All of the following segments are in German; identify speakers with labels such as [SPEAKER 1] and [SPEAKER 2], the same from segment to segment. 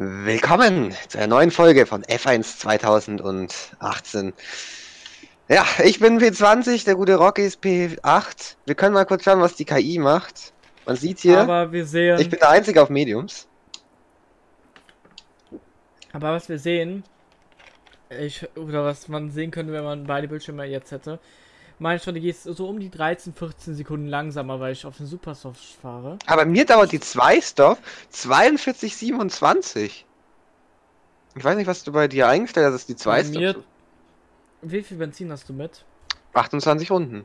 [SPEAKER 1] Willkommen zu einer neuen Folge von F1 2018. Ja, ich bin P20, der gute Rocky ist P8. Wir können mal kurz schauen, was die KI macht. Man sieht hier,
[SPEAKER 2] Aber wir sehen.
[SPEAKER 1] ich bin der Einzige auf Mediums.
[SPEAKER 2] aber was wir sehen, ich, oder was man sehen könnte, wenn man beide Bildschirme jetzt hätte, meine Strategie ist so um die 13, 14 Sekunden langsamer, weil ich auf den Supersoft fahre.
[SPEAKER 1] Aber mir dauert die 2-Stop 42,27. Ich weiß nicht, was du bei dir eingestellt hast, dass die
[SPEAKER 2] Bei
[SPEAKER 1] 2
[SPEAKER 2] mir-
[SPEAKER 1] Stop
[SPEAKER 2] Wie viel Benzin hast du mit?
[SPEAKER 1] 28 Runden.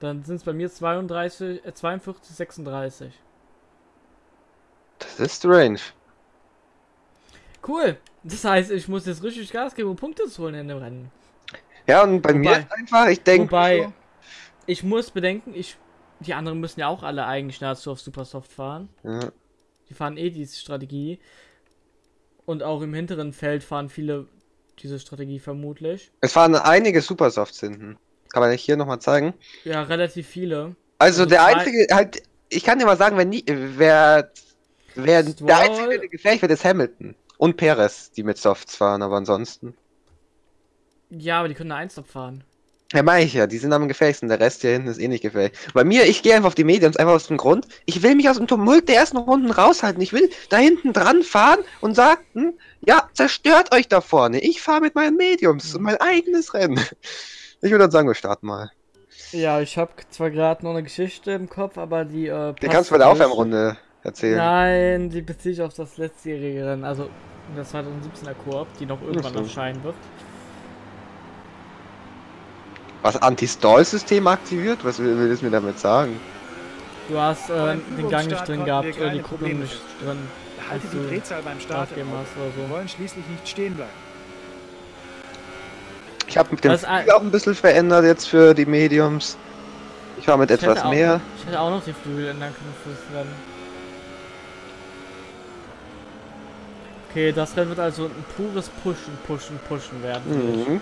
[SPEAKER 2] Dann sind es bei mir 32, äh, 42, 36.
[SPEAKER 1] Das ist strange.
[SPEAKER 2] Cool. Das heißt, ich muss jetzt richtig Gas geben, um Punkte zu holen in dem Rennen.
[SPEAKER 1] Ja, und bei mir
[SPEAKER 2] Wobei-
[SPEAKER 1] ist einfach, ich denke.
[SPEAKER 2] Wobei, ich muss bedenken, ich, die anderen müssen ja auch alle eigentlich nahezu auf Supersoft fahren.
[SPEAKER 1] Ja.
[SPEAKER 2] Die fahren eh diese Strategie. Und auch im hinteren Feld fahren viele diese Strategie vermutlich.
[SPEAKER 1] Es fahren einige Supersofts hinten. Kann man hier nochmal zeigen.
[SPEAKER 2] Ja, relativ viele.
[SPEAKER 1] Also,
[SPEAKER 2] Also
[SPEAKER 1] der einzige, halt, ich kann dir mal sagen, wenn nie, wer, wer
[SPEAKER 2] Stroll-
[SPEAKER 1] der einzige, der gefährlich wird, ist Hamilton. Und Perez, die mit Softs fahren, aber ansonsten.
[SPEAKER 2] Ja, aber die können eine Einstop fahren.
[SPEAKER 1] Ja, meine ich ja, die sind am gefährlichsten, der Rest hier hinten ist eh nicht gefährlich. Bei mir, ich gehe einfach auf die Mediums, einfach aus dem Grund, ich will mich aus dem Tumult der ersten Runden raushalten. Ich will da hinten dran fahren und sagten, ja, zerstört euch da vorne. Ich fahre mit meinen Mediums und mein eigenes Rennen. Ich würde dann sagen, wir starten mal.
[SPEAKER 2] Ja, ich habe zwar gerade noch eine Geschichte im Kopf, aber die. Äh,
[SPEAKER 1] Die kannst du bei der. Aufwärmrunde erzählen.
[SPEAKER 2] Nein, die beziehe ich auf das letztjährige Rennen, also das 2017er Koop, die noch irgendwann erscheinen wird.
[SPEAKER 1] Was Anti-Stall-System aktiviert? Was will, will es mir damit sagen?
[SPEAKER 2] Du hast äh, den Gang nicht drin gehabt
[SPEAKER 3] wir
[SPEAKER 2] oder die
[SPEAKER 3] keine
[SPEAKER 2] Kupplung
[SPEAKER 3] Probleme
[SPEAKER 2] nicht drin.
[SPEAKER 3] Halte die Drehzahl beim Start im
[SPEAKER 2] aufgeben
[SPEAKER 3] Auge.
[SPEAKER 2] hast oder
[SPEAKER 3] Wir
[SPEAKER 2] so.
[SPEAKER 3] wollen schließlich nicht stehen bleiben.
[SPEAKER 1] Ich habe mit dem
[SPEAKER 2] ein-
[SPEAKER 1] Flügel auch ein bisschen verändert jetzt für die Mediums. Ich war mit
[SPEAKER 2] Ich
[SPEAKER 1] etwas
[SPEAKER 2] auch,
[SPEAKER 1] mehr.
[SPEAKER 2] Ich hätte auch noch die Flügel ändern können fürs Rennen. Okay, das Rennen wird also ein pures Pushen, Pushen, Pushen werden. für mich.
[SPEAKER 1] Mhm.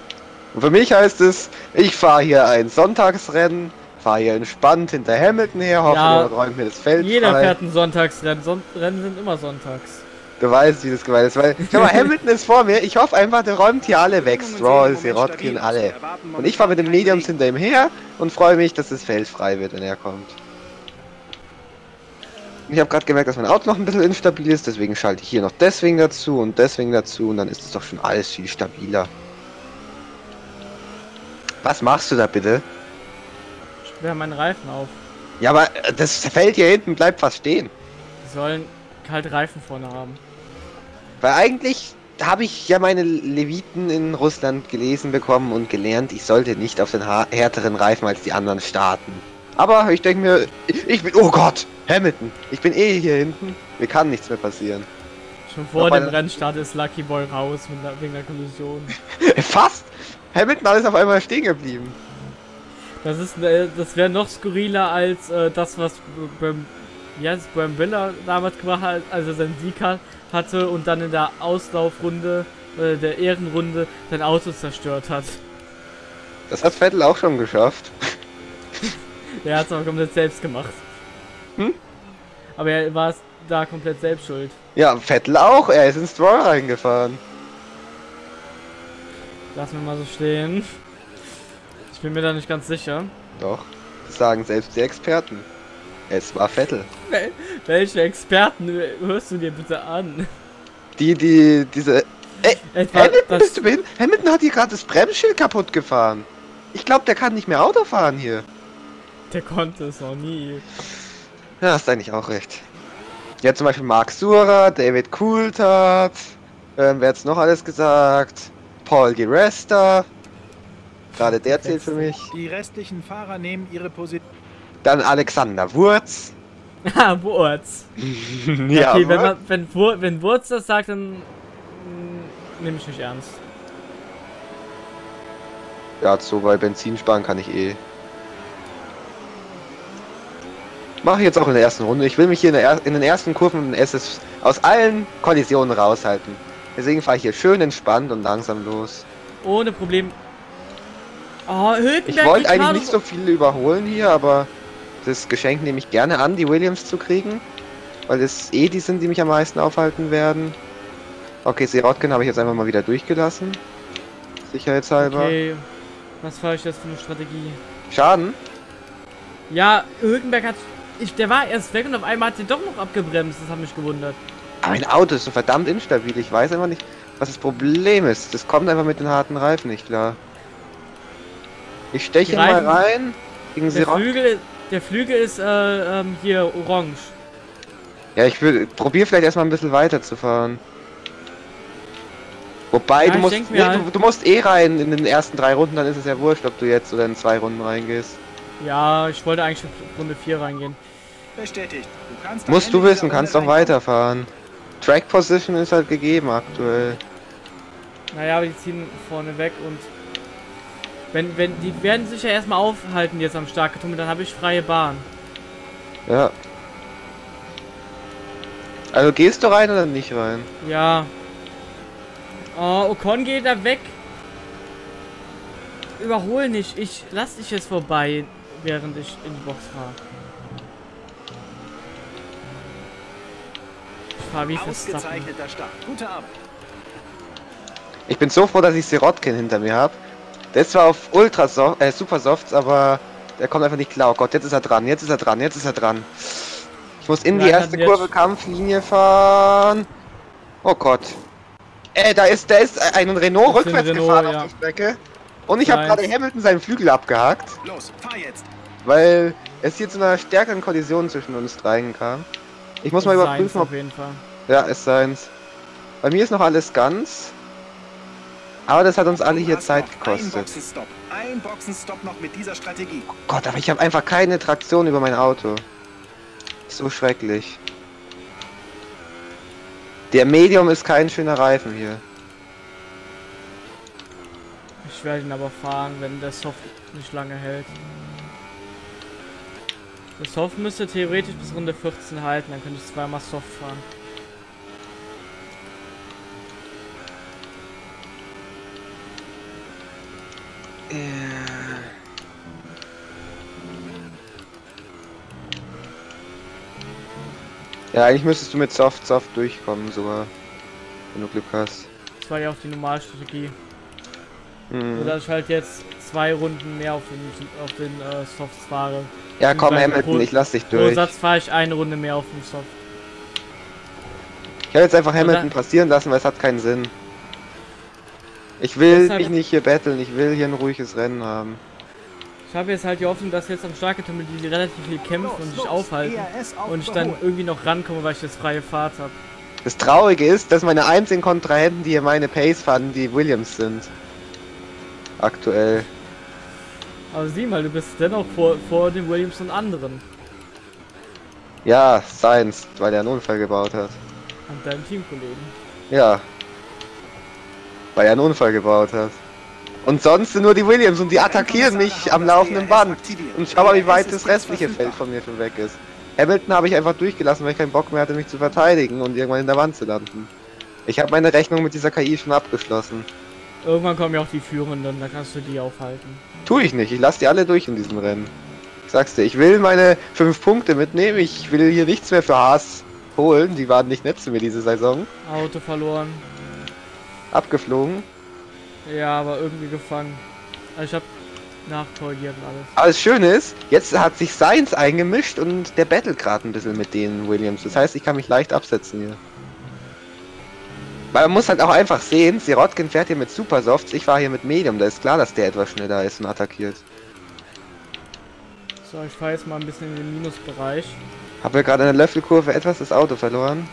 [SPEAKER 1] Und für mich heißt es, ich fahre hier ein Sonntagsrennen, fahre hier entspannt hinter Hamilton her, hoffe,
[SPEAKER 2] Ja.
[SPEAKER 1] er räumt mir das Feld
[SPEAKER 2] Jeder
[SPEAKER 1] frei.
[SPEAKER 2] fährt ein Sonntagsrennen. Son Rennen sind immer sonntags.
[SPEAKER 1] Du weißt, wie das gemeint ist. Weil, schau mal, Hamilton ist vor mir. Ich hoffe einfach, der räumt hier alle weg. Stroll, Sirotkin, alle. Und ich fahre mit den Mediums hinter ihm her und freue mich, dass das Feld frei wird, wenn er kommt. Ich habe gerade gemerkt, dass mein Auto noch ein bisschen instabil ist, deswegen schalte ich hier noch deswegen dazu und deswegen dazu und dann ist es doch schon alles viel stabiler. Was machst du da bitte?
[SPEAKER 2] Ich sperre meinen Reifen auf.
[SPEAKER 1] Ja, aber äh, das Feld hier hinten bleibt fast stehen.
[SPEAKER 2] Die sollen kalte Reifen vorne haben.
[SPEAKER 1] Weil eigentlich habe ich ja meine Leviten in Russland gelesen bekommen und gelernt, ich sollte nicht auf den härteren Reifen als die anderen starten. Aber ich denke mir, ich, ich bin, oh Gott, Hamilton, ich bin eh hier hinten, mir kann nichts mehr passieren.
[SPEAKER 2] Vor dem Rennstart ist Lucky Boy raus mit wegen der Kollision.
[SPEAKER 1] Fast! Hamilton ist auf einmal stehen geblieben.
[SPEAKER 2] Das ist, äh, das wäre noch skurriler als äh, das, was beim, heißt es, beim Biller damals gemacht hat, als er seinen Sieg hat, hatte und dann in der Auslaufrunde, äh, der Ehrenrunde, sein Auto zerstört hat.
[SPEAKER 1] Das hat Vettel auch schon geschafft.
[SPEAKER 2] Der hat es aber komplett selbst gemacht.
[SPEAKER 1] Hm?
[SPEAKER 2] Aber er war es da komplett selbst schuld.
[SPEAKER 1] Ja, Vettel auch, er ist ins Stroll reingefahren.
[SPEAKER 2] Lass mir mal so stehen. Ich bin mir da nicht ganz sicher.
[SPEAKER 1] Doch, das sagen selbst die Experten. Es war Vettel.
[SPEAKER 2] Wel welche Experten hörst du dir bitte an?
[SPEAKER 1] Die, die, diese
[SPEAKER 2] Etwa
[SPEAKER 1] Hamilton, bist du behindert? Hamilton hat hier gerade das Bremsschild kaputt gefahren. Ich glaube, der kann nicht mehr Auto fahren hier.
[SPEAKER 2] der konnte es noch nie.
[SPEAKER 1] Ja, hast eigentlich auch recht. Ja, zum Beispiel Mark Sura, David Coulthard, ähm, wer hat's noch alles gesagt? Paul Di Resta. Gerade der zählt für mich.
[SPEAKER 3] Die restlichen Fahrer nehmen ihre Position.
[SPEAKER 1] Dann Alexander Wurz.
[SPEAKER 2] Ah, Wurz.
[SPEAKER 1] ja,
[SPEAKER 2] okay, wenn,
[SPEAKER 1] Wurz.
[SPEAKER 2] man, wenn, Wur wenn Wurz das sagt, dann mm, nehme ich nicht ernst.
[SPEAKER 1] ja, so bei Benzinsparen kann ich eh. Mache ich jetzt auch in der ersten Runde. Ich will mich hier in, der er in den ersten Kurven SS aus allen Kollisionen raushalten. Deswegen fahre ich hier schön entspannt und langsam los.
[SPEAKER 2] Ohne Problem. Oh, Hülkenberg,
[SPEAKER 1] Ich wollte eigentlich nicht so viele überholen hier, aber das Geschenk nehme ich gerne an, die Williams zu kriegen. Weil es eh die sind, die mich am meisten aufhalten werden. Okay, Sirotkin habe ich jetzt einfach mal wieder durchgelassen. Sicherheitshalber.
[SPEAKER 2] Okay. Was fahre ich jetzt für eine Strategie?
[SPEAKER 1] Schaden?
[SPEAKER 2] Ja, Hülkenberg hat. Ich, der war erst weg und auf einmal hat sie doch noch abgebremst. Das hat mich gewundert.
[SPEAKER 1] Aber mein Auto ist so verdammt instabil. Ich weiß einfach nicht, was das Problem ist. Das kommt einfach mit den harten Reifen nicht klar. Ich steche mal rein. Gegen
[SPEAKER 2] Der. Flügel, der Flügel ist äh, ähm, hier orange.
[SPEAKER 1] Ja, ich will probier vielleicht erstmal ein bisschen weiter zu fahren. Wobei,
[SPEAKER 2] Ja,
[SPEAKER 1] du musst nee,
[SPEAKER 2] halt-
[SPEAKER 1] du, du musst eh rein in den ersten drei Runden, dann ist es ja wurscht, ob du jetzt oder in zwei Runden reingehst.
[SPEAKER 2] Ja, ich wollte eigentlich für Runde 4 reingehen.
[SPEAKER 3] Bestätigt. Du
[SPEAKER 1] Musst du wissen, kannst doch weiterfahren. Track Position ist halt gegeben aktuell.
[SPEAKER 2] Naja, aber die ziehen vorne weg und. Wenn, wenn, die werden sich ja erstmal aufhalten jetzt am Starkgetummel, dann habe ich freie Bahn.
[SPEAKER 1] Ja. Also gehst du rein oder nicht rein?
[SPEAKER 2] Ja. Oh, Ocon geht da weg. Überhol nicht. Ich lass dich jetzt vorbei, während ich in die Box fahre. Wie Verstappen.
[SPEAKER 3] Ausgezeichneter Start. Gute Arbeit.
[SPEAKER 1] Ich bin so froh, dass ich Sirotkin hinter mir habe. Der ist zwar auf Ultra Soft, äh, Super Softs, aber der kommt einfach nicht klar. Oh Gott, jetzt ist er dran, jetzt ist er dran, jetzt ist er dran. Ich muss in die
[SPEAKER 2] Nein,
[SPEAKER 1] erste
[SPEAKER 2] dann jetzt-
[SPEAKER 1] Kurve Kampflinie fahren. Oh Gott. Ey, da ist, da ist ein Renault
[SPEAKER 2] Das ist ein
[SPEAKER 1] rückwärts
[SPEAKER 2] Renault,
[SPEAKER 1] gefahren
[SPEAKER 2] ja.
[SPEAKER 1] auf die Strecke. Und ich habe gerade Hamilton seinen Flügel abgehakt,
[SPEAKER 3] Los, fahr jetzt.
[SPEAKER 1] weil es hier zu einer stärkeren Kollision zwischen uns dreien kam. Ich muss mal überprüfen, ob
[SPEAKER 2] auf jeden Fall.
[SPEAKER 1] ja, es seins. Bei mir ist noch alles ganz. Aber das hat uns alle hier Zeit gekostet.
[SPEAKER 3] Ein Boxenstopp. Ein Boxenstopp noch mit dieser Strategie.
[SPEAKER 1] Gott, aber ich habe einfach keine Traktion über mein Auto. So schrecklich. Der Medium ist kein schöner Reifen hier.
[SPEAKER 2] Ich werde ihn aber fahren, wenn der Soft nicht lange hält. Der Soft müsste theoretisch bis Runde 14 halten, dann könnte ich zweimal Soft fahren.
[SPEAKER 1] Ja, eigentlich müsstest du mit Soft Soft durchkommen sogar. Wenn du Glück hast.
[SPEAKER 2] Das war ja auch die Normalstrategie.
[SPEAKER 1] Hm.
[SPEAKER 2] So dass ich halt jetzt zwei Runden mehr auf den, auf den äh, Softs fahre.
[SPEAKER 1] Ja, komm Hamilton,
[SPEAKER 2] pro-
[SPEAKER 1] ich lass dich
[SPEAKER 2] Pro
[SPEAKER 1] durch.
[SPEAKER 2] Satz fahre ich eine Runde mehr auf dem Soft.
[SPEAKER 1] Ich habe jetzt einfach Hamilton
[SPEAKER 2] Oder-
[SPEAKER 1] passieren lassen, weil es hat keinen Sinn. Ich will mich nicht hier battlen, ich will hier ein ruhiges Rennen haben.
[SPEAKER 2] Ich habe jetzt halt die Hoffnung, dass jetzt am Starketummel die relativ viel kämpfen und sich aufhalten.
[SPEAKER 3] Auf
[SPEAKER 2] Und ich dann irgendwie noch rankomme, weil ich jetzt freie Fahrt habe.
[SPEAKER 1] Das Traurige ist, dass meine einzigen Kontrahenten, die hier meine Pace fahren, die Williams sind. Aktuell.
[SPEAKER 2] Aber sieh mal, du bist dennoch vor, vor den Williams und anderen.
[SPEAKER 1] Ja, Science, weil er einen Unfall gebaut hat.
[SPEAKER 2] Und deinen Teamkollegen.
[SPEAKER 1] Ja. Weil er einen Unfall gebaut hat. Und sonst sind nur die Williams und die attackieren mich am laufenden Band. Und schau mal, wie weit das restliche Feld von mir schon weg ist. Hamilton habe ich einfach durchgelassen, weil ich keinen Bock mehr hatte, mich zu verteidigen und irgendwann in der Wand zu landen. Ich habe meine Rechnung mit dieser KI schon abgeschlossen.
[SPEAKER 2] Irgendwann kommen ja auch die Führenden, da kannst du die aufhalten.
[SPEAKER 1] Tue ich nicht, ich lasse die alle durch in diesem Rennen. Ich sag's dir, ich will meine fünf Punkte mitnehmen, ich will hier nichts mehr für Haas holen, die waren nicht nett zu mir diese Saison.
[SPEAKER 2] Auto verloren.
[SPEAKER 1] Abgeflogen.
[SPEAKER 2] Ja, aber irgendwie gefangen. Also ich hab nachkorrigiert und alles.
[SPEAKER 1] Aber das Schöne ist, jetzt hat sich Science eingemischt und der battlet gerade ein bisschen mit den Williams. Das heißt, ich kann mich leicht absetzen hier. Weil man muss halt auch einfach sehen, Sirotkin fährt hier mit Supersofts, ich fahre hier mit Medium. Da ist klar, dass der etwas schneller ist und attackiert.
[SPEAKER 2] So, ich fahre jetzt mal ein bisschen in den Minusbereich.
[SPEAKER 1] Habe ja gerade in der Löffelkurve etwas das Auto verloren.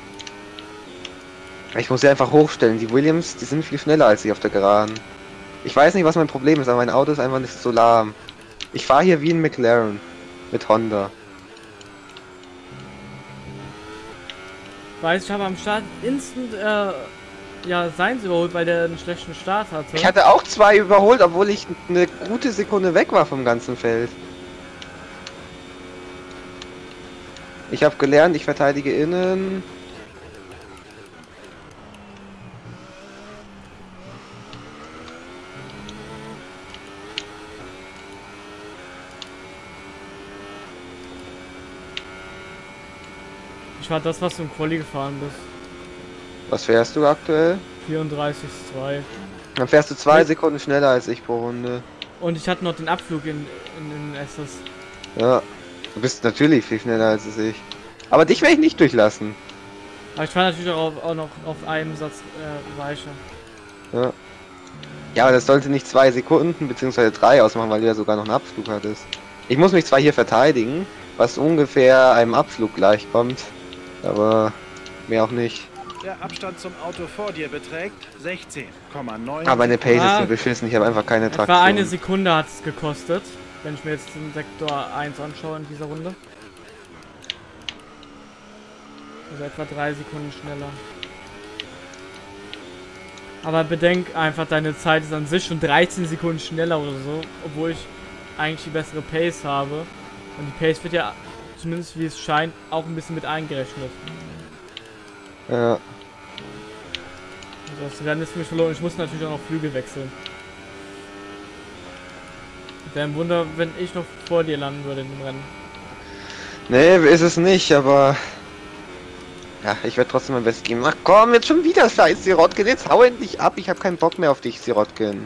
[SPEAKER 1] Ich muss sie einfach hochstellen. Die Williams, die sind viel schneller als ich auf der Geraden. Ich weiß nicht, was mein Problem ist, aber mein Auto ist einfach nicht so lahm. Ich fahre hier wie ein McLaren. Mit Honda.
[SPEAKER 2] Weiß, ich habe am Start instant, äh, ja, seins überholt, weil der einen schlechten Start hatte.
[SPEAKER 1] Ich hatte auch zwei überholt, obwohl ich eine gute Sekunde weg war vom ganzen Feld. Ich habe gelernt, ich verteidige innen.
[SPEAKER 2] Ich war das, was du im Quali gefahren bist.
[SPEAKER 1] Was fährst du aktuell?
[SPEAKER 2] 34,2.
[SPEAKER 1] Dann fährst du zwei. Sekunden schneller als ich pro Runde.
[SPEAKER 2] Und ich hatte noch den Abflug in, in, in SS.
[SPEAKER 1] Ja. Du bist natürlich viel schneller als ich. Aber dich werde ich nicht durchlassen.
[SPEAKER 2] Aber ich war natürlich auch, auch noch auf einem Satz äh, weicher.
[SPEAKER 1] Ja. Ja, aber das sollte nicht zwei Sekunden beziehungsweise drei ausmachen, weil du ja sogar noch einen Abflug hattest. Ich muss mich zwar hier verteidigen, was ungefähr einem Abflug gleichkommt, aber mehr auch nicht.
[SPEAKER 3] Der Abstand zum Auto vor dir beträgt 16,9.
[SPEAKER 1] Aber meine Pace ist
[SPEAKER 2] Ah.
[SPEAKER 1] so beschissen, ich habe einfach keine
[SPEAKER 2] Etwa
[SPEAKER 1] Traktion.
[SPEAKER 2] eine Sekunde hat es gekostet, wenn ich mir jetzt den Sektor 1 anschaue in dieser Runde. Also etwa drei Sekunden schneller. Aber bedenk einfach, deine Zeit ist an sich schon 13 Sekunden schneller oder so, obwohl ich eigentlich die bessere Pace habe. Und die Pace wird ja, zumindest wie es scheint, auch ein bisschen mit eingerechnet.
[SPEAKER 1] Ja.
[SPEAKER 2] Das Rennen ist für mich verloren. Ich muss natürlich auch noch Flügel wechseln. Wäre ein Wunder, wenn ich noch vor dir landen würde in dem Rennen.
[SPEAKER 1] Nee, ist es nicht, aber... Ja, ich werde trotzdem mein Bestes geben. Ach komm, jetzt schon wieder scheiß Sirotkin. Jetzt hau endlich ab. Ich habe keinen Bock mehr auf dich, Sirotkin.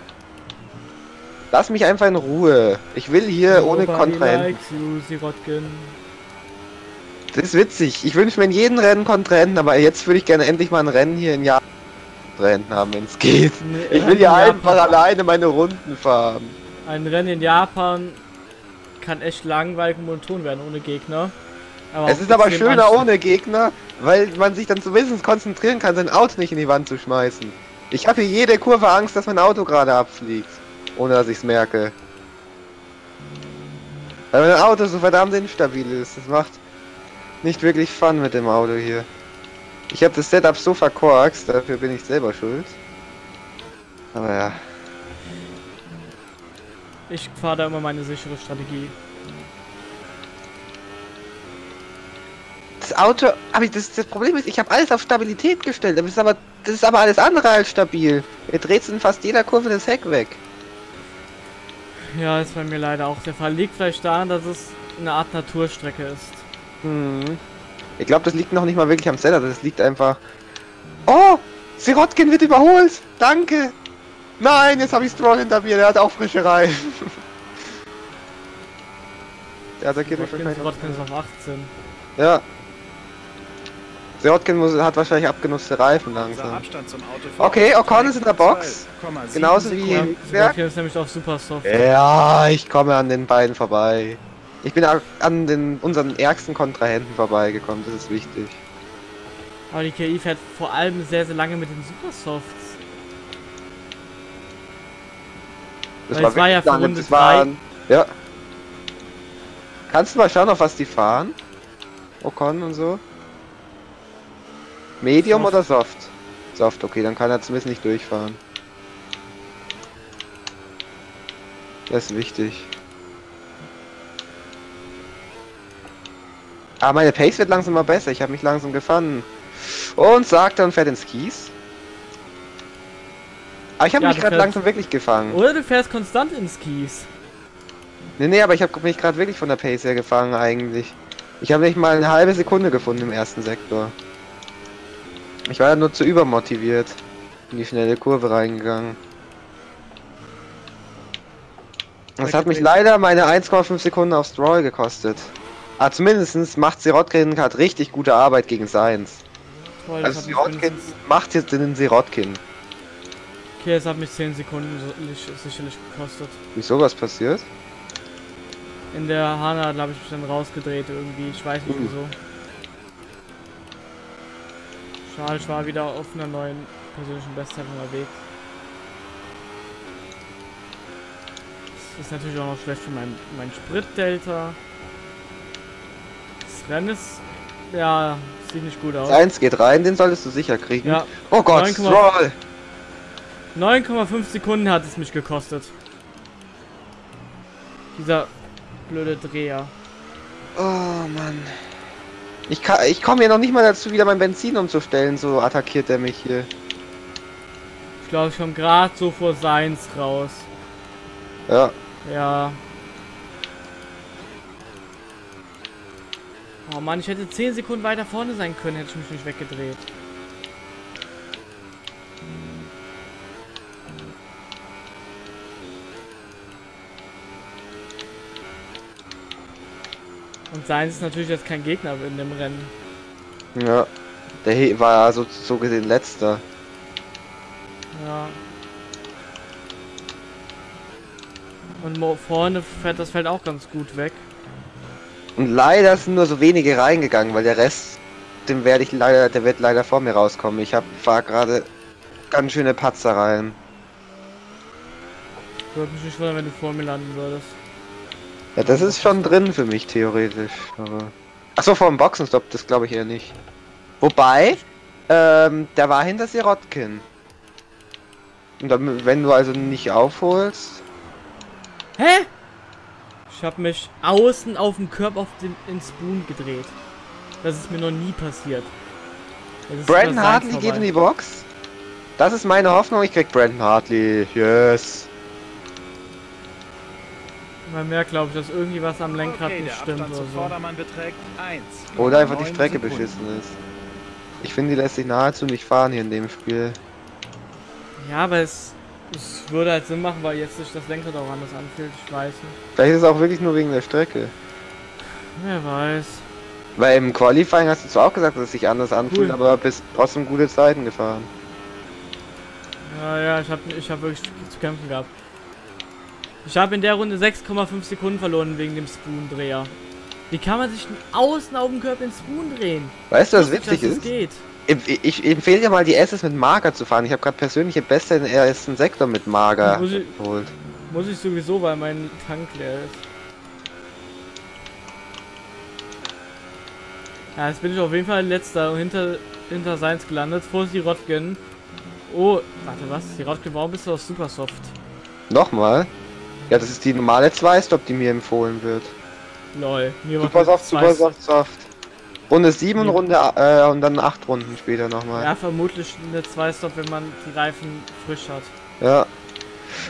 [SPEAKER 1] Lass mich einfach in Ruhe. Ich will hier ohne
[SPEAKER 2] Nobody
[SPEAKER 1] Kontrahenten.
[SPEAKER 2] you, Sirotkin.
[SPEAKER 1] Das ist witzig. Ich wünsche mir in jedem Rennen Kontrahenten, aber jetzt würde ich gerne endlich mal ein Rennen hier in Japan Kontrahenten haben, wenn es geht. Ich will
[SPEAKER 2] Rennen in
[SPEAKER 1] einfach alleine meine Runden fahren.
[SPEAKER 2] Ein Rennen in Japan kann echt langweilig und monoton werden ohne Gegner. Aber
[SPEAKER 1] Es ist aber schöner
[SPEAKER 2] anstrengend.
[SPEAKER 1] ohne Gegner, weil man sich dann zumindest konzentrieren kann, sein Auto nicht in die Wand zu schmeißen. Ich habe hier jede Kurve Angst, dass mein Auto gerade abfliegt. Ohne dass ich es merke. Weil mein Auto so verdammt instabil ist. Das macht nicht wirklich Fun mit dem Auto hier. Ich habe das Setup so verkorkst, dafür bin ich selber schuld. Aber ja.
[SPEAKER 2] Ich fahre da immer meine sichere Strategie.
[SPEAKER 1] Das Auto, aber das, das Problem ist, ich habe alles auf Stabilität gestellt. Das ist aber, das ist aber alles andere als stabil. Er dreht in fast jeder Kurve das Heck weg.
[SPEAKER 2] Ja, ist bei mir leider auch der Fall. Liegt vielleicht daran, dass es eine Art Naturstrecke ist.
[SPEAKER 1] Hm. Ich glaube, das liegt noch nicht mal wirklich am Seller. Das liegt einfach. Oh, Sirotkin wird überholt. Danke. Nein, jetzt habe ich Stroll hinter mir. Der hat auch frische Reifen. Der attackiert mich wahrscheinlich.
[SPEAKER 2] Rotkin ist auf 18.
[SPEAKER 1] Ja. Sirotkin muss, hat wahrscheinlich abgenutzte Reifen langsam. Okay,
[SPEAKER 3] dir
[SPEAKER 1] Ocon ist in der Box.
[SPEAKER 3] 12,7
[SPEAKER 1] Genauso wie
[SPEAKER 3] Sekunden.
[SPEAKER 1] Hülkenberg.
[SPEAKER 2] Rotkin ist nämlich auf Super Soft.
[SPEAKER 1] Ja, ich komme an den beiden vorbei. Ich bin an den unseren ärgsten Kontrahenten vorbeigekommen, das ist wichtig.
[SPEAKER 2] Aber die KI fährt vor allem sehr, sehr lange mit den Super Softs. Weil es war ja für
[SPEAKER 1] lange,
[SPEAKER 2] Runde
[SPEAKER 1] das waren, Ja. Kannst du mal schauen, auf was die fahren? Ocon und so? Medium
[SPEAKER 2] Soft.
[SPEAKER 1] oder Soft? Soft, okay, dann kann er zumindest nicht durchfahren. Das ist wichtig. Aber meine Pace wird langsam mal besser. Ich habe mich langsam gefangen. Und sagt und fährt ins Kies. Aber ich habe
[SPEAKER 2] Ja,
[SPEAKER 1] mich gerade langsam wirklich gefangen.
[SPEAKER 2] Oder du fährst konstant ins Kies.
[SPEAKER 1] Nee, nee, aber ich habe mich gerade wirklich von der Pace her gefangen eigentlich. Ich habe nicht mal eine halbe Sekunde gefunden im ersten Sektor. Ich war ja nur zu übermotiviert. In die schnelle Kurve reingegangen. Das hat mich leider meine 1,5 Sekunden auf Stroll gekostet. Aber zumindest macht Sirotkin gerade richtig gute Arbeit gegen Seins.
[SPEAKER 2] Toll,
[SPEAKER 1] Also Sirotkin macht jetzt den Sirotkin.
[SPEAKER 2] Okay, es hat mich 10 Sekunden sicherlich gekostet.
[SPEAKER 1] Wieso was passiert?
[SPEAKER 2] In der Hana habe ich mich dann rausgedreht irgendwie. Ich weiß nicht
[SPEAKER 1] Mhm.
[SPEAKER 2] wieso. Schade, ich war wieder auf einer neuen persönlichen Bestzeit unterwegs. Das ist natürlich auch noch schlecht für mein, mein Spritdelta. Rennen ist. Ja, sieht nicht gut aus.
[SPEAKER 1] Seins geht rein, den solltest du sicher kriegen.
[SPEAKER 2] Ja,
[SPEAKER 1] Oh Gott,
[SPEAKER 2] 9,5
[SPEAKER 1] Stroll!
[SPEAKER 2] 9,5 Sekunden hat es mich gekostet. Dieser blöde Dreher.
[SPEAKER 1] Oh Mann. Ich, kann- ich komme hier noch nicht mal dazu, wieder mein Benzin umzustellen, so attackiert er mich hier.
[SPEAKER 2] Ich glaube, ich komme gerade so vor Seins raus.
[SPEAKER 1] Ja.
[SPEAKER 2] Ja. Oh Mann, ich hätte 10 Sekunden weiter vorne sein können, hätte ich mich nicht weggedreht. Und Seins ist natürlich jetzt kein Gegner in dem Rennen.
[SPEAKER 1] Ja, der war ja so, so gesehen letzter.
[SPEAKER 2] Ja. Und vorne fährt das Feld auch ganz gut weg.
[SPEAKER 1] Und leider sind nur so wenige reingegangen, weil der Rest, dem werde ich leider, der wird leider vor mir rauskommen. Ich hab fahr gerade ganz schöne Patzer rein.
[SPEAKER 2] Würde mich nicht wundern, wenn du vor mir landen würdest.
[SPEAKER 1] Ja, das ist schon drin für mich theoretisch. Aber Achso, vor dem Boxenstopp, das glaube ich eher nicht. Wobei, ähm, der war hinter Sirotkin. Und dann, wenn du also nicht aufholst,
[SPEAKER 2] Hä? Ich habe mich außen auf dem Körper auf den ins Spoon gedreht. Das ist mir noch nie passiert.
[SPEAKER 1] Brandon Hartley geht in die Box. Das ist meine Hoffnung, ich krieg Brandon Hartley. Yes.
[SPEAKER 2] Man merkt, glaube ich, dass irgendwie was am Lenkrad
[SPEAKER 3] Okay,
[SPEAKER 2] nicht
[SPEAKER 3] der
[SPEAKER 2] stimmt oder
[SPEAKER 3] zum
[SPEAKER 2] so.
[SPEAKER 3] Vordermann beträgt 1.
[SPEAKER 1] Oder einfach die Strecke
[SPEAKER 3] Sekunden.
[SPEAKER 1] beschissen ist. Ich finde, die lässt sich nahezu nicht fahren hier in dem Spiel.
[SPEAKER 2] Ja, aber es, es würde halt Sinn machen, weil jetzt sich das Lenkrad auch anders anfühlt. Ich weiß nicht.
[SPEAKER 1] Vielleicht ist es auch wirklich nur wegen der Strecke.
[SPEAKER 2] Wer weiß.
[SPEAKER 1] Weil im Qualifying hast du zwar auch gesagt, dass es sich anders anfühlt,
[SPEAKER 2] Cool.
[SPEAKER 1] aber bist trotzdem gute Zeiten gefahren.
[SPEAKER 2] Ja, ja, ich habe ich hab wirklich zu kämpfen gehabt. Ich habe in der Runde 6,5 Sekunden verloren wegen dem Spoon-Dreher. Wie kann man sich denn außen auf dem Körper in Spoon drehen?
[SPEAKER 1] Weißt du, was witzig ist?
[SPEAKER 2] das geht.
[SPEAKER 1] Ich, empfehle dir mal die SS mit Mager zu fahren. Ich habe gerade persönliche Beste im ersten Sektor mit Mager
[SPEAKER 2] Muss ich-
[SPEAKER 1] geholt.
[SPEAKER 2] Muss ich sowieso, weil mein Tank leer ist. Ja, jetzt bin ich auf jeden Fall letzter und hinter, hinter Seins gelandet. Vor die Rotgen. Oh, warte, was? Die Rotgen, warum bist du aus Supersoft?
[SPEAKER 1] Nochmal. Ja, das ist die normale Zwei-Stop, die mir empfohlen wird.
[SPEAKER 2] Lol. Mir
[SPEAKER 1] Super soft,
[SPEAKER 2] zwei-
[SPEAKER 1] super soft, soft. Runde 7 und. Runde äh, und dann 8 Runden später nochmal.
[SPEAKER 2] Ja, vermutlich eine 2-Stop, wenn man die Reifen frisch hat.
[SPEAKER 1] Ja.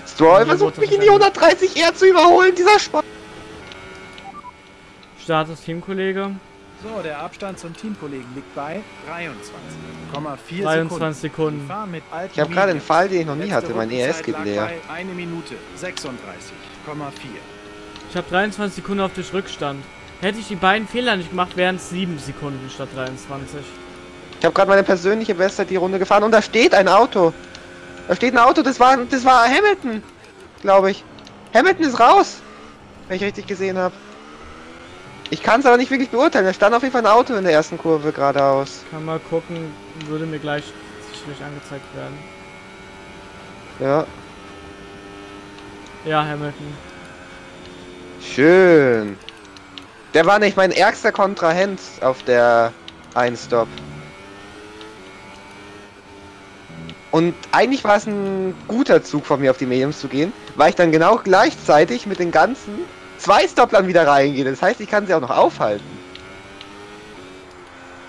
[SPEAKER 1] Stroll versucht mich in die
[SPEAKER 2] wahrscheinlich-
[SPEAKER 1] 130 R zu überholen, dieser Spaß.
[SPEAKER 2] Status Teamkollege.
[SPEAKER 3] So, der Abstand zum Teamkollegen liegt bei 23,4
[SPEAKER 2] 23
[SPEAKER 3] Sekunden.
[SPEAKER 2] Sekunden.
[SPEAKER 1] Ich habe gerade einen. Fall, den ich noch nie hatte. Mein ES geht leer.
[SPEAKER 3] Eine Minute 36,4.
[SPEAKER 2] Ich habe 23 Sekunden auf dich Rückstand. Hätte ich die beiden Fehler nicht gemacht, wären es 7 Sekunden statt 23.
[SPEAKER 1] Ich habe gerade meine persönliche Bestzeit die Runde gefahren und da steht ein Auto. Da steht ein Auto, das war das war Hamilton, glaube ich. Hamilton ist raus, wenn ich richtig gesehen habe. Ich kann es aber nicht wirklich beurteilen. Da stand auf jeden Fall ein Auto in der ersten Kurve geradeaus.
[SPEAKER 2] Kann mal gucken, würde mir gleich sicherlich angezeigt werden.
[SPEAKER 1] Ja,
[SPEAKER 2] Ja, Hamilton.
[SPEAKER 1] schön. Der war nicht mein ärgster Kontrahent auf der Einstop. Und eigentlich war es ein guter Zug von mir auf die Mediums zu gehen, weil ich dann genau gleichzeitig mit den ganzen zwei Stopplern wieder reingehe. Das heißt, ich kann sie auch noch aufhalten.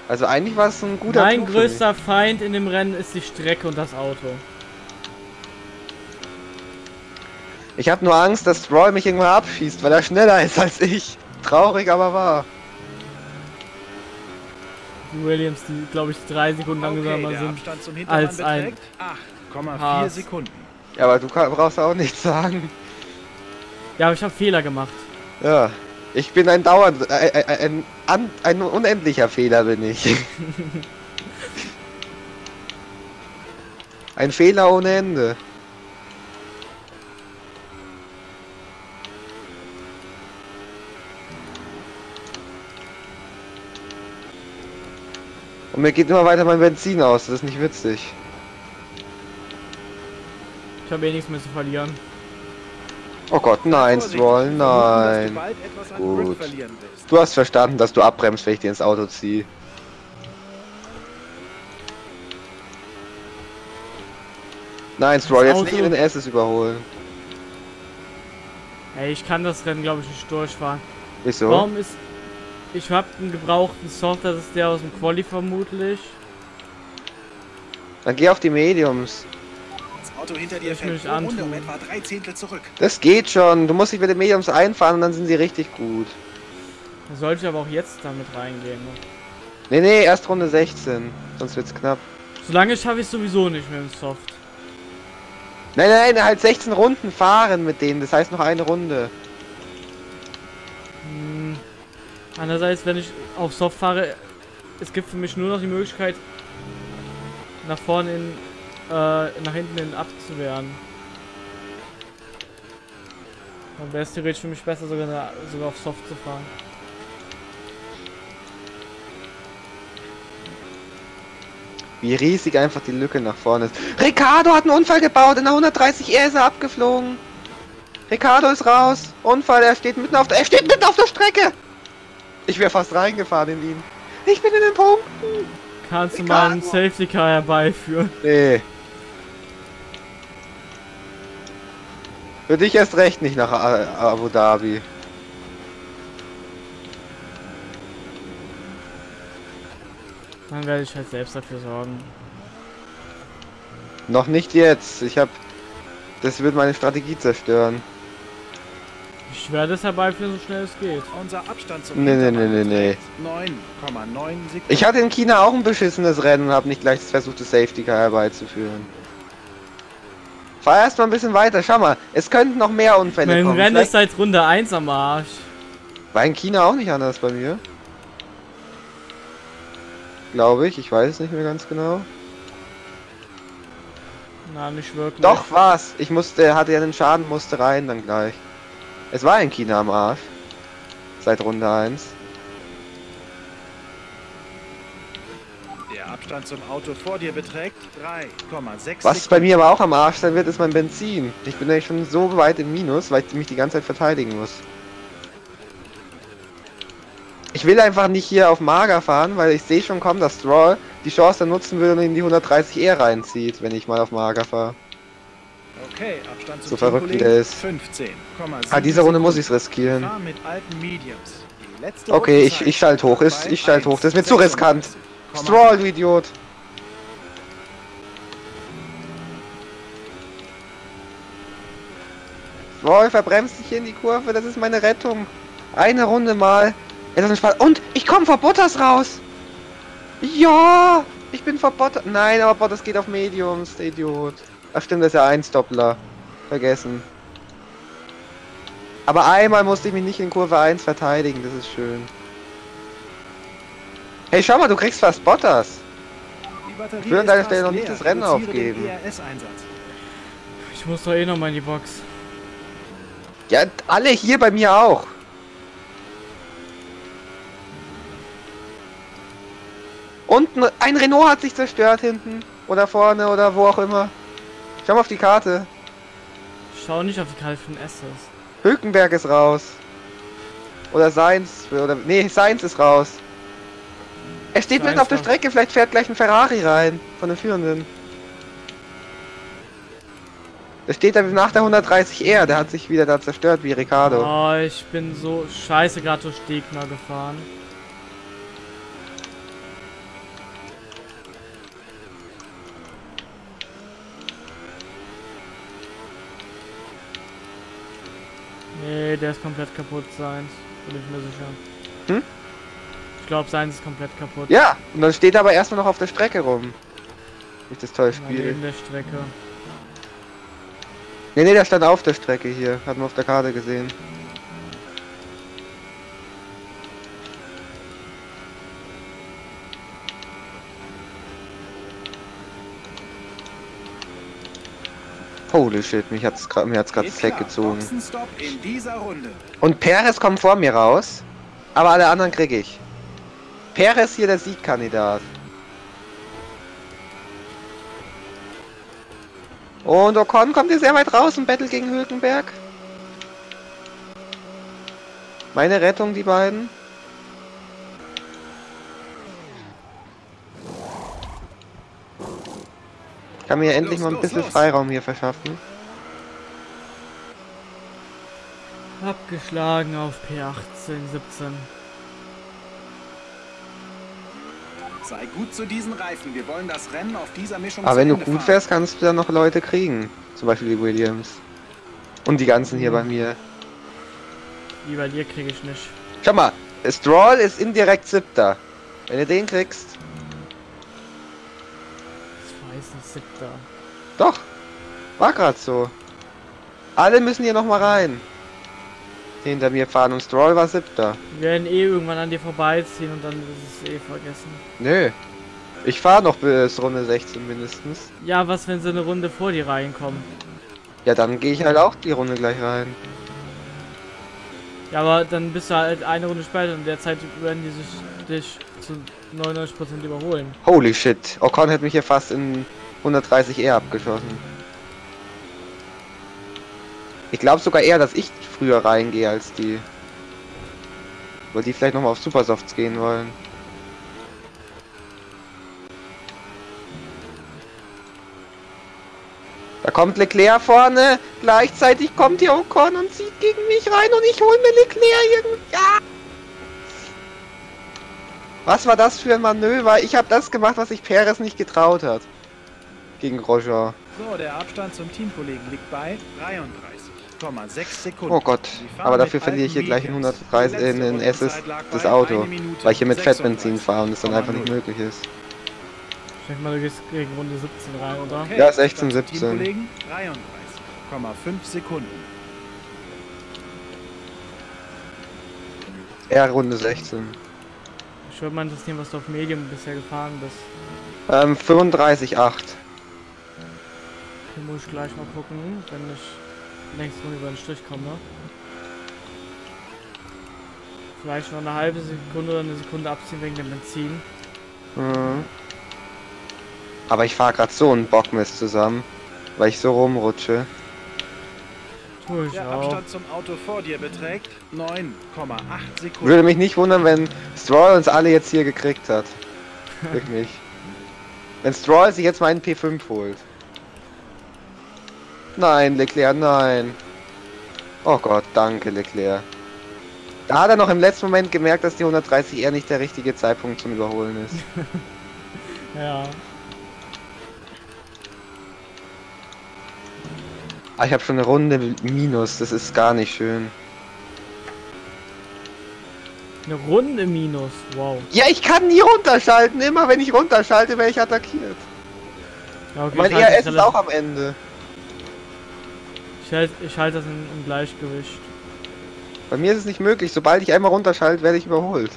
[SPEAKER 1] Also eigentlich war es ein guter
[SPEAKER 2] mein
[SPEAKER 1] Zug
[SPEAKER 2] größter Feind in dem Rennen ist die Strecke und das Auto.
[SPEAKER 1] Ich habe nur Angst, dass Stroll mich irgendwann abschießt, weil er schneller ist als ich. Traurig, aber wahr.
[SPEAKER 2] Williams, die glaube ich drei Sekunden
[SPEAKER 3] Okay,
[SPEAKER 2] langsamer
[SPEAKER 3] der
[SPEAKER 2] sind. Als ein
[SPEAKER 3] beträgt 8,4
[SPEAKER 2] Haas.
[SPEAKER 3] Sekunden.
[SPEAKER 1] Ja, aber du kann, brauchst auch nichts sagen.
[SPEAKER 2] Ja, aber ich habe Fehler gemacht.
[SPEAKER 1] Ja, ich bin ein dauernd, äh, äh, ein, ein, ein unendlicher Fehler bin ich. ein Fehler ohne Ende. Und mir geht immer weiter mein Benzin aus, das ist nicht witzig.
[SPEAKER 2] Ich habe eh nichts mehr zu verlieren.
[SPEAKER 1] Oh Gott, nein, Stroll, nein. Gut. Du hast verstanden, dass du abbremst, wenn ich dir ins Auto ziehe. Nein, Stroll, jetzt nicht in den S überholen.
[SPEAKER 2] Ey, ich kann das Rennen glaube ich nicht durchfahren.
[SPEAKER 1] Wieso?
[SPEAKER 2] Warum ist... Ich habe einen gebrauchten Soft, das ist der aus dem Quali vermutlich.
[SPEAKER 1] Dann geh auf die Mediums.
[SPEAKER 3] Das Auto hinter dir fällt
[SPEAKER 2] ich
[SPEAKER 3] pro Runde
[SPEAKER 2] antun.
[SPEAKER 3] um etwa drei Zehntel zurück.
[SPEAKER 1] Das geht schon. Du musst dich mit den Mediums einfahren und dann sind sie richtig gut.
[SPEAKER 2] Da sollte ich aber auch jetzt damit reingehen. Ne?
[SPEAKER 1] Nee, nee, erst Runde 16. Sonst wird's knapp.
[SPEAKER 2] Solange schaffe ich sowieso nicht mit dem Soft.
[SPEAKER 1] Nein, nein, halt 16 Runden fahren mit denen. Das heißt noch eine Runde.
[SPEAKER 2] Hm. Andererseits, wenn ich auf Soft fahre, es gibt für mich nur noch die Möglichkeit, nach vorne in, äh, nach hinten in abzuwehren. Dann wäre es theoretisch für mich besser, sogar, sogar auf Soft zu fahren.
[SPEAKER 1] Wie riesig einfach die Lücke nach vorne ist. Ricardo hat einen Unfall gebaut. In der 130 R ist er abgeflogen. Ricardo ist raus. Unfall, er steht mitten auf der... Er steht mitten auf der Strecke! Ich wäre fast reingefahren in ihn. Ich bin in den Punkten.
[SPEAKER 2] Kannst du mal einen. Safety Car herbeiführen?
[SPEAKER 1] Nee. Für dich erst recht nicht nach Abu Dhabi.
[SPEAKER 2] Dann werde ich halt selbst dafür sorgen.
[SPEAKER 1] Noch nicht jetzt. Ich hab... Das wird meine Strategie zerstören.
[SPEAKER 2] Ich werde es herbeiführen, so schnell es geht.
[SPEAKER 3] Unser Abstand zum
[SPEAKER 1] Nee, nee, nee, nee,
[SPEAKER 3] beträgt 9,9 Sekunden.
[SPEAKER 1] Ich hatte in China auch ein beschissenes Rennen und habe nicht gleich versucht, das Safety Car herbeizuführen. Fahr erst mal ein bisschen weiter. Schau mal, es könnten noch mehr Unfälle
[SPEAKER 2] Mein
[SPEAKER 1] kommen.
[SPEAKER 2] Rennen ist
[SPEAKER 1] Vielleicht
[SPEAKER 2] seit Runde 1 am Arsch.
[SPEAKER 1] war in China auch nicht anders bei mir. Glaube ich, ich weiß es nicht mehr ganz genau.
[SPEAKER 2] Na, nicht wirklich.
[SPEAKER 1] Doch, war's. Ich musste, hatte ja einen Schaden, musste rein dann gleich. Es war in China am Arsch. Seit Runde 1.
[SPEAKER 3] Der Abstand zum Auto vor dir beträgt 3,6
[SPEAKER 1] Was bei mir aber auch am Arsch sein wird, ist mein Benzin. Ich bin nämlich schon so weit im Minus, weil ich mich die ganze Zeit verteidigen muss. Ich will einfach nicht hier auf Mager fahren, weil ich sehe schon kommen, dass Stroll die Chance dann nutzen will und in die 130 E reinzieht, wenn ich mal auf Mager fahre.
[SPEAKER 3] Okay, Abstand zum
[SPEAKER 1] So verrückt der ist.
[SPEAKER 3] 15,7
[SPEAKER 1] Ah, diese Runde muss ich's riskieren. Okay, ich, ich schalte hoch. Ist, ich schalte hoch. Das ist mir zu riskant.
[SPEAKER 3] 1,96,8.
[SPEAKER 1] Stroll, du Idiot. Stroll, verbremst dich hier in die Kurve. Das ist meine Rettung. Eine Runde mal. Und ich komme vor Bottas raus. Ja, ich bin vor Bottas. Nein, aber Bottas geht auf Mediums, der Idiot. Ach stimmt, das ist ja ein Doppler. Vergessen. Aber einmal musste ich mich nicht in Kurve 1 verteidigen. Das ist schön. Hey, schau mal, du kriegst fast Bottas. Ich will an deiner Stelle noch
[SPEAKER 3] leer.
[SPEAKER 1] nicht das Rennen aufgeben.
[SPEAKER 3] ERS-Einsatz.
[SPEAKER 2] Ich muss doch eh noch mal in die Box.
[SPEAKER 1] Ja, alle hier bei mir auch. Und ein- ein Renault hat sich zerstört hinten. Oder vorne oder wo auch immer. Schau mal auf die Karte.
[SPEAKER 2] Schau nicht auf die Karte von Estes.
[SPEAKER 1] Hülkenberg ist raus. Oder Seins. Oder, nee, Seins ist raus. Er steht mitten auf der Strecke. Vielleicht fährt gleich ein Ferrari rein. Von den Führenden. Der steht da nach der 130R. Der hat sich wieder da zerstört wie Ricardo.
[SPEAKER 2] Oh, ich bin so scheiße gerade durch Gegner gefahren. Nee, der ist komplett kaputt, seins. Bin ich mir sicher.
[SPEAKER 1] Hm?
[SPEAKER 2] Ich glaube, seins ist komplett kaputt.
[SPEAKER 1] Ja, und dann steht er aber erstmal noch auf der Strecke rum. Ich das toll
[SPEAKER 2] Ja,
[SPEAKER 1] spiele.
[SPEAKER 2] Neben der Strecke.
[SPEAKER 1] Nee, nee, der stand auf der Strecke hier. Hat man auf der Karte gesehen. Holy shit, mich hat's grad, mir hat's gerade
[SPEAKER 3] klar.
[SPEAKER 1] gezogen. Und Perez kommt vor mir raus, aber alle anderen krieg ich. Perez hier der Siegkandidat. Und Ocon kommt hier sehr weit raus im Battle gegen Hülkenberg. Meine Rettung, die beiden. Kann mir endlich
[SPEAKER 3] Los,
[SPEAKER 1] mal ein bisschen
[SPEAKER 3] los.
[SPEAKER 1] Freiraum hier verschaffen.
[SPEAKER 2] Abgeschlagen auf P18, 17.
[SPEAKER 3] Sei gut zu diesen Reifen. Wir wollen das Rennen auf dieser Mischung
[SPEAKER 1] Aber wenn du gut
[SPEAKER 3] fahren.
[SPEAKER 1] fährst, kannst du dann noch Leute kriegen. Zum Beispiel die Williams. Und die ganzen hier bei mir.
[SPEAKER 2] Wie bei dir kriege ich nicht.
[SPEAKER 1] Schau mal, Stroll ist indirekt siebter. Wenn du den kriegst,
[SPEAKER 2] Ich weiß nicht, siebter.
[SPEAKER 1] doch. War grad so. Alle müssen hier noch mal rein. hinter mir fahren und Stroll war siebter.
[SPEAKER 2] Wir werden eh irgendwann an dir vorbeiziehen und dann ist es eh vergessen.
[SPEAKER 1] Nö. Ich fahre noch bis Runde 16 mindestens.
[SPEAKER 2] Ja, was, wenn sie eine Runde vor dir reinkommen?
[SPEAKER 1] Ja, dann gehe ich halt auch die Runde gleich rein.
[SPEAKER 2] Ja, aber dann bist du halt eine Runde später und in der Zeit werden die sich dich zu 99% überholen.
[SPEAKER 1] Holy shit. Ocon hat mich hier fast in 130 R abgeschossen. Ich glaube sogar eher, dass ich früher reingehe als die. Weil die vielleicht nochmal auf Supersofts gehen wollen. Da kommt Leclerc vorne, gleichzeitig kommt hier Ocon und zieht gegen mich rein und ich hole mir Leclerc irgendwie. Ja! Was war das für ein Manöver? Ich habe das gemacht, was sich Perez nicht getraut hat. Gegen Roger.
[SPEAKER 3] So, der Abstand zum Teamkollegen liegt bei 33,6 Sekunden.
[SPEAKER 1] Oh Gott, aber dafür verliere ich hier gleich in
[SPEAKER 3] Mediums.
[SPEAKER 1] 130
[SPEAKER 3] Die
[SPEAKER 1] in, in SS das Auto, weil ich hier mit
[SPEAKER 3] 36,0.
[SPEAKER 1] Fettbenzin fahre und es dann einfach nicht möglich ist.
[SPEAKER 2] Ich denke mal, du gehst gegen Runde 17 rein, oder?
[SPEAKER 3] Okay,
[SPEAKER 1] Ja, 16,
[SPEAKER 3] Abstand zum
[SPEAKER 1] 17.
[SPEAKER 3] Teamkollegen 33,5 Sekunden.
[SPEAKER 1] R Runde 16.
[SPEAKER 2] Ich würde mal interessieren, was du auf Medium bisher gefahren bist.
[SPEAKER 1] Ähm, 35,8.
[SPEAKER 2] Hier muss ich gleich mal gucken, wenn ich Runde über den Strich komme. Vielleicht noch eine halbe Sekunde oder eine Sekunde abziehen wegen dem Benzin.
[SPEAKER 1] Mhm. Aber ich fahre gerade so einen Bockmist zusammen, weil ich so rumrutsche.
[SPEAKER 3] Der. Abstand zum Auto vor dir beträgt 9,8 Sekunden.
[SPEAKER 1] Würde mich nicht wundern, wenn Stroll uns alle jetzt hier gekriegt hat. Wirklich. Wenn Stroll sich jetzt meinen P5 holt. Nein, Leclerc, nein. Oh Gott, danke, Leclerc. Da hat er noch im letzten Moment gemerkt, dass die 130 eher nicht der richtige Zeitpunkt zum Überholen ist.
[SPEAKER 2] Ja.
[SPEAKER 1] Ah, ich habe schon eine Runde Minus, das ist gar nicht schön.
[SPEAKER 2] Eine Runde Minus. Wow.
[SPEAKER 1] Ja, ich kann nie runterschalten. Immer wenn ich runterschalte, werde ich attackiert.
[SPEAKER 2] Ja, okay,
[SPEAKER 1] mein ERS
[SPEAKER 2] das
[SPEAKER 1] ist auch am Ende.
[SPEAKER 2] Ich halte ich halt das im Gleichgewicht.
[SPEAKER 1] Bei mir ist es nicht möglich. Sobald ich einmal runterschalte, werde ich überholt.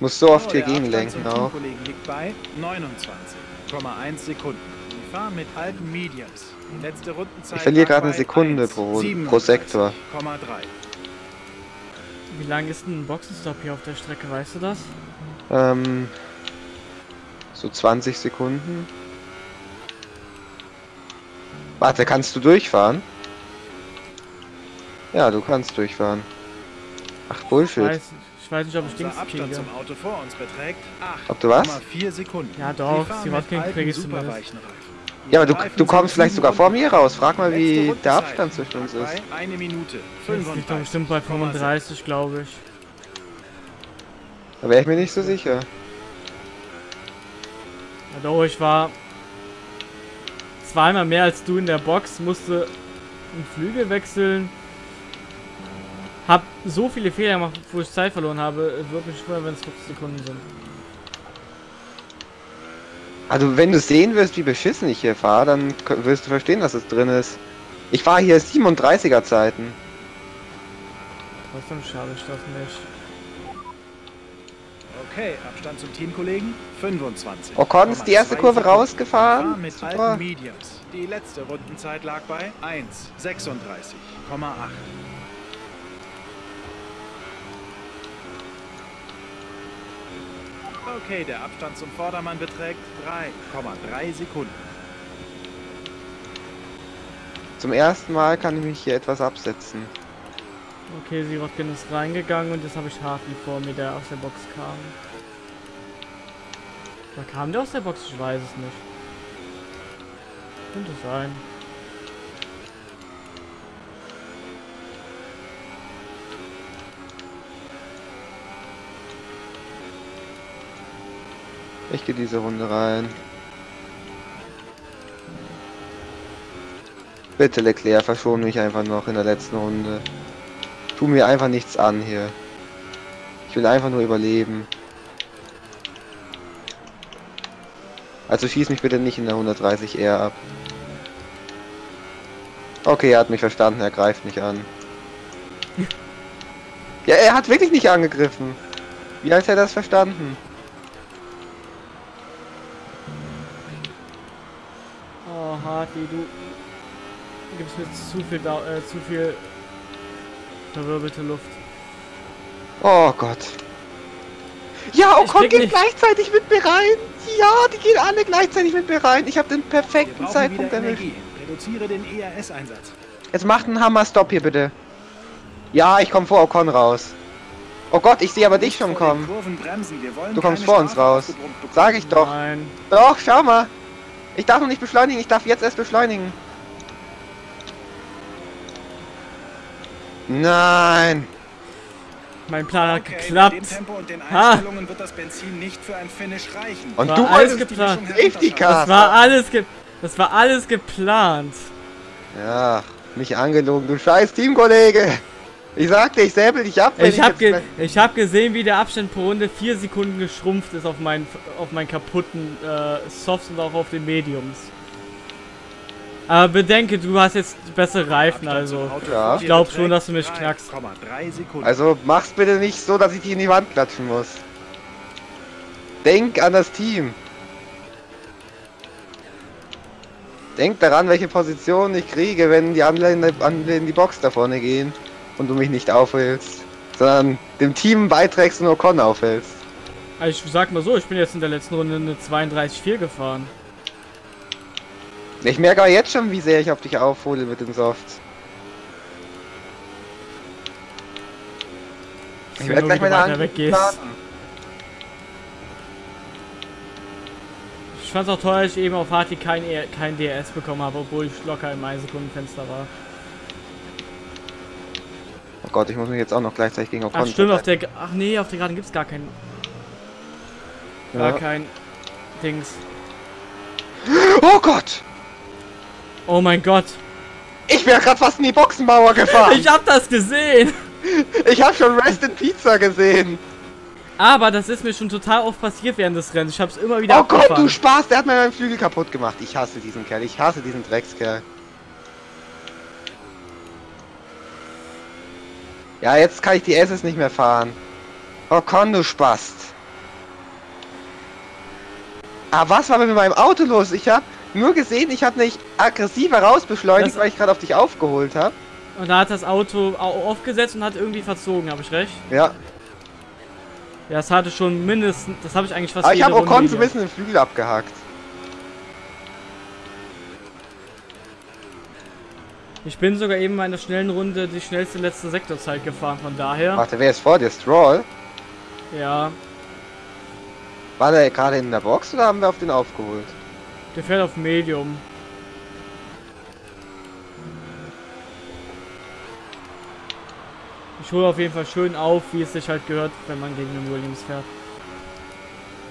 [SPEAKER 1] Muss so oft
[SPEAKER 3] So,
[SPEAKER 1] hier gegenlenken auch.
[SPEAKER 3] Liegt bei 29,1 Sekunden. Sie fahren mit alten Mediums. Die letzte Rundenzeit
[SPEAKER 1] Ich verliere gerade eine Sekunde pro- pro Sektor.
[SPEAKER 3] 1,37,3.
[SPEAKER 2] Wie lang ist denn ein Boxenstopp hier auf der Strecke, weißt du das?
[SPEAKER 1] Ähm, so 20 Sekunden. Warte, kannst du durchfahren? Ja, du kannst durchfahren. Ach, Bullshit.
[SPEAKER 2] weiß, ich weiß nicht, ob ich
[SPEAKER 3] Unser
[SPEAKER 2] Dings
[SPEAKER 3] Abstand
[SPEAKER 2] kriege.
[SPEAKER 3] zum Auto vor uns beträgt
[SPEAKER 1] Ob du was?
[SPEAKER 3] 8,4 Sekunden.
[SPEAKER 2] Ja, doch,
[SPEAKER 3] Sie
[SPEAKER 2] Rotking
[SPEAKER 3] alten,
[SPEAKER 2] kriege ich zumindest.
[SPEAKER 1] Ja, aber du, du kommst vielleicht sogar vor mir raus. Frag mal, wie der Abstand zwischen uns ist.
[SPEAKER 3] Eine Minute
[SPEAKER 2] Das liegt doch bestimmt bei 35, glaube ich.
[SPEAKER 1] Da wäre ich mir nicht so sicher.
[SPEAKER 2] Ja, doch, ich war zweimal mehr als du in der Box, musste einen Flügel wechseln. Hab so viele Fehler gemacht, wo ich Zeit verloren habe. Es würde mich wundern, wenn es 50 Sekunden sind.
[SPEAKER 1] Also, wenn du sehen wirst, wie beschissen ich hier fahre, dann wirst du verstehen, dass es drin ist. Ich fahre hier 37er Zeiten.
[SPEAKER 2] Trotzdem schade ich das nicht.
[SPEAKER 3] Okay, Abstand zum Teamkollegen 25.
[SPEAKER 1] Ocon ist die erste Kurve
[SPEAKER 3] Fahren
[SPEAKER 1] rausgefahren.
[SPEAKER 3] mit
[SPEAKER 1] Super.
[SPEAKER 3] alten Mediums. Die letzte Rundenzeit lag bei 1,36,8. Okay, der Abstand zum Vordermann beträgt 3,3 Sekunden.
[SPEAKER 1] Zum ersten Mal kann ich mich hier etwas absetzen.
[SPEAKER 2] Okay, Sirotkin ist reingegangen und jetzt habe ich Hartley vor mir, der aus der Box kam. Da kam der aus der Box? Ich weiß es nicht. Könnte sein.
[SPEAKER 1] Ich gehe diese Runde rein. Bitte Leclerc, verschon mich einfach noch in der letzten Runde. Tu mir einfach nichts an hier. Ich will einfach nur überleben. Also schieß mich bitte nicht in der 130 eher ab. Okay, er hat mich verstanden, er greift mich an. Ja, er hat wirklich nicht angegriffen. Wie hat er das verstanden?
[SPEAKER 2] Hartley, du gibst mir zu viel, Dau äh, zu viel verwirbelte Luft.
[SPEAKER 1] Oh Gott. Ja, Ocon
[SPEAKER 2] krieg
[SPEAKER 1] geht
[SPEAKER 2] nicht-
[SPEAKER 1] gleichzeitig mit mir rein. Ja, die gehen alle gleichzeitig mit mir rein. Ich habe den perfekten Zeitpunkt erwischt.
[SPEAKER 3] Reduziere den ERS-Einsatz.
[SPEAKER 1] Jetzt macht einen Hammer-Stop hier bitte. Ja, ich komme vor Ocon raus. Oh Gott, ich sehe aber dich schon kommen. Du kommst vor uns raus. Sag ich doch.
[SPEAKER 2] Nein.
[SPEAKER 1] Doch, schau mal. Ich darf noch nicht beschleunigen, ich darf jetzt erst beschleunigen. Nein.
[SPEAKER 2] Mein Plan hat
[SPEAKER 3] Okay,
[SPEAKER 2] geklappt.
[SPEAKER 3] Mit dem Tempo und den
[SPEAKER 2] Ha.
[SPEAKER 3] Einstellungen wird das Benzin nicht für ein Finish reichen.
[SPEAKER 1] Und
[SPEAKER 2] War
[SPEAKER 1] du
[SPEAKER 2] alles geplant.
[SPEAKER 1] Safety Car.
[SPEAKER 2] Das war alles ge das war alles geplant.
[SPEAKER 1] Ja, mich angelogen, du scheiß Teamkollege. Ich sagte, ich säbel dich ab. wenn
[SPEAKER 2] Ich habe
[SPEAKER 1] jetzt
[SPEAKER 2] ge ich hab gesehen, wie der Abstand pro Runde 4 Sekunden geschrumpft ist auf meinen auf meinen kaputten äh, Softs und auch auf den Mediums. Aber bedenke, du hast jetzt bessere Reifen, also.
[SPEAKER 1] Ja.
[SPEAKER 2] Ich glaub schon, dass du mich knackst.
[SPEAKER 3] 3,3 Sekunden.
[SPEAKER 1] Also mach's bitte nicht so, dass ich dich in die Wand klatschen muss. Denk an das Team. Denk daran, welche Position ich kriege, wenn die anderen in die Box da vorne gehen und du mich nicht aufhältst, sondern dem Team beiträgst und Ocon aufhältst.
[SPEAKER 2] Also ich sag mal so, ich bin jetzt in der letzten Runde eine 32,4 gefahren.
[SPEAKER 1] Ich merke aber jetzt schon, wie sehr ich auf dich aufhole mit den Softs. Ich werde gleich meine Angriff
[SPEAKER 2] weggehst. Ich fand's auch toll, dass ich eben auf Harty kein, E- kein DRS bekommen habe, obwohl ich locker im 1 Sekundenfenster war.
[SPEAKER 1] Oh Gott, ich muss mich jetzt auch noch gleichzeitig gegen Ocon
[SPEAKER 2] Ach stimmt, auf der... Ach nee, auf der Geraden gibt's gar kein... Gar
[SPEAKER 1] Ja.
[SPEAKER 2] kein... Dings.
[SPEAKER 1] Oh Gott!
[SPEAKER 2] Oh mein Gott.
[SPEAKER 1] Ich wäre gerade fast in die Boxenmauer gefahren.
[SPEAKER 2] Ich hab das gesehen!
[SPEAKER 1] Ich habe schon Rest in Pizza gesehen.
[SPEAKER 2] Aber das ist mir schon total oft passiert während des Rennens. Ich hab's immer wieder
[SPEAKER 1] Oh Gott,
[SPEAKER 2] abgefahren.
[SPEAKER 1] du Spaß, der hat mir meinen Flügel kaputt gemacht. Ich hasse diesen Kerl, ich hasse diesen Dreckskerl. Ja, jetzt kann ich die SS nicht mehr fahren. Oh Con, du Spast. Ah, was war mit meinem Auto los? Ich habe nur gesehen, ich habe nicht aggressiver rausbeschleunigt, weil ich gerade auf dich aufgeholt habe.
[SPEAKER 2] Und da hat das Auto au- aufgesetzt und hat irgendwie verzogen, habe ich recht?
[SPEAKER 1] Ja,
[SPEAKER 2] Ja, das hatte schon mindestens... Das habe ich eigentlich fast
[SPEAKER 1] aber ich habe
[SPEAKER 2] Runde
[SPEAKER 1] Ocon so ein bisschen den Flügel abgehackt.
[SPEAKER 2] Ich bin sogar eben in meiner schnellen Runde die schnellste letzte Sektorzeit gefahren, von daher...
[SPEAKER 1] Warte, wer ist vor dir? Stroll?
[SPEAKER 2] Ja,
[SPEAKER 1] War der gerade in der Box oder haben wir auf den aufgeholt?
[SPEAKER 2] der fährt auf Medium. Ich hole auf jeden Fall schön auf, wie es sich halt gehört, wenn man gegen den Williams fährt.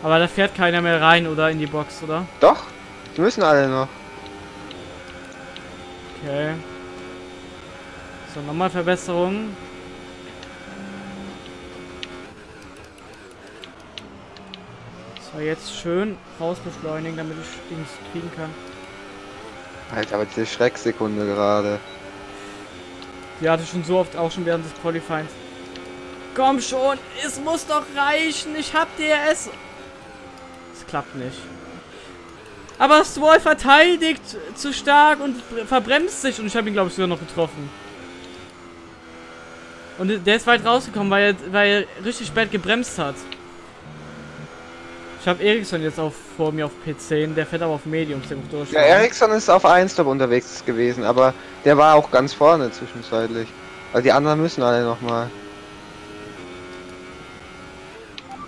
[SPEAKER 2] Aber da fährt keiner mehr rein oder in die Box, oder?
[SPEAKER 1] Doch, die müssen alle noch.
[SPEAKER 2] Okay. So, nochmal Verbesserungen. So, jetzt schön rausbeschleunigen, damit ich Dings kriegen kann.
[SPEAKER 1] Alter, aber diese Schrecksekunde gerade.
[SPEAKER 2] Die hatte ich schon so oft auch schon während des Qualifyings. Komm schon, es muss doch reichen. Ich hab DRS. Es klappt nicht. Aber Stroll verteidigt zu stark und verbremst sich und ich habe ihn glaube ich sogar noch getroffen. Und der ist weit rausgekommen, weil er, weil er richtig spät gebremst hat. Ich habe Ericsson jetzt auf, vor mir auf P10, der fährt aber auf Mediums, der muss durch.
[SPEAKER 1] Ja, Ericsson ist auf 1 Stop unterwegs gewesen, aber der war auch ganz vorne zwischenzeitlich. Weil die anderen müssen alle nochmal.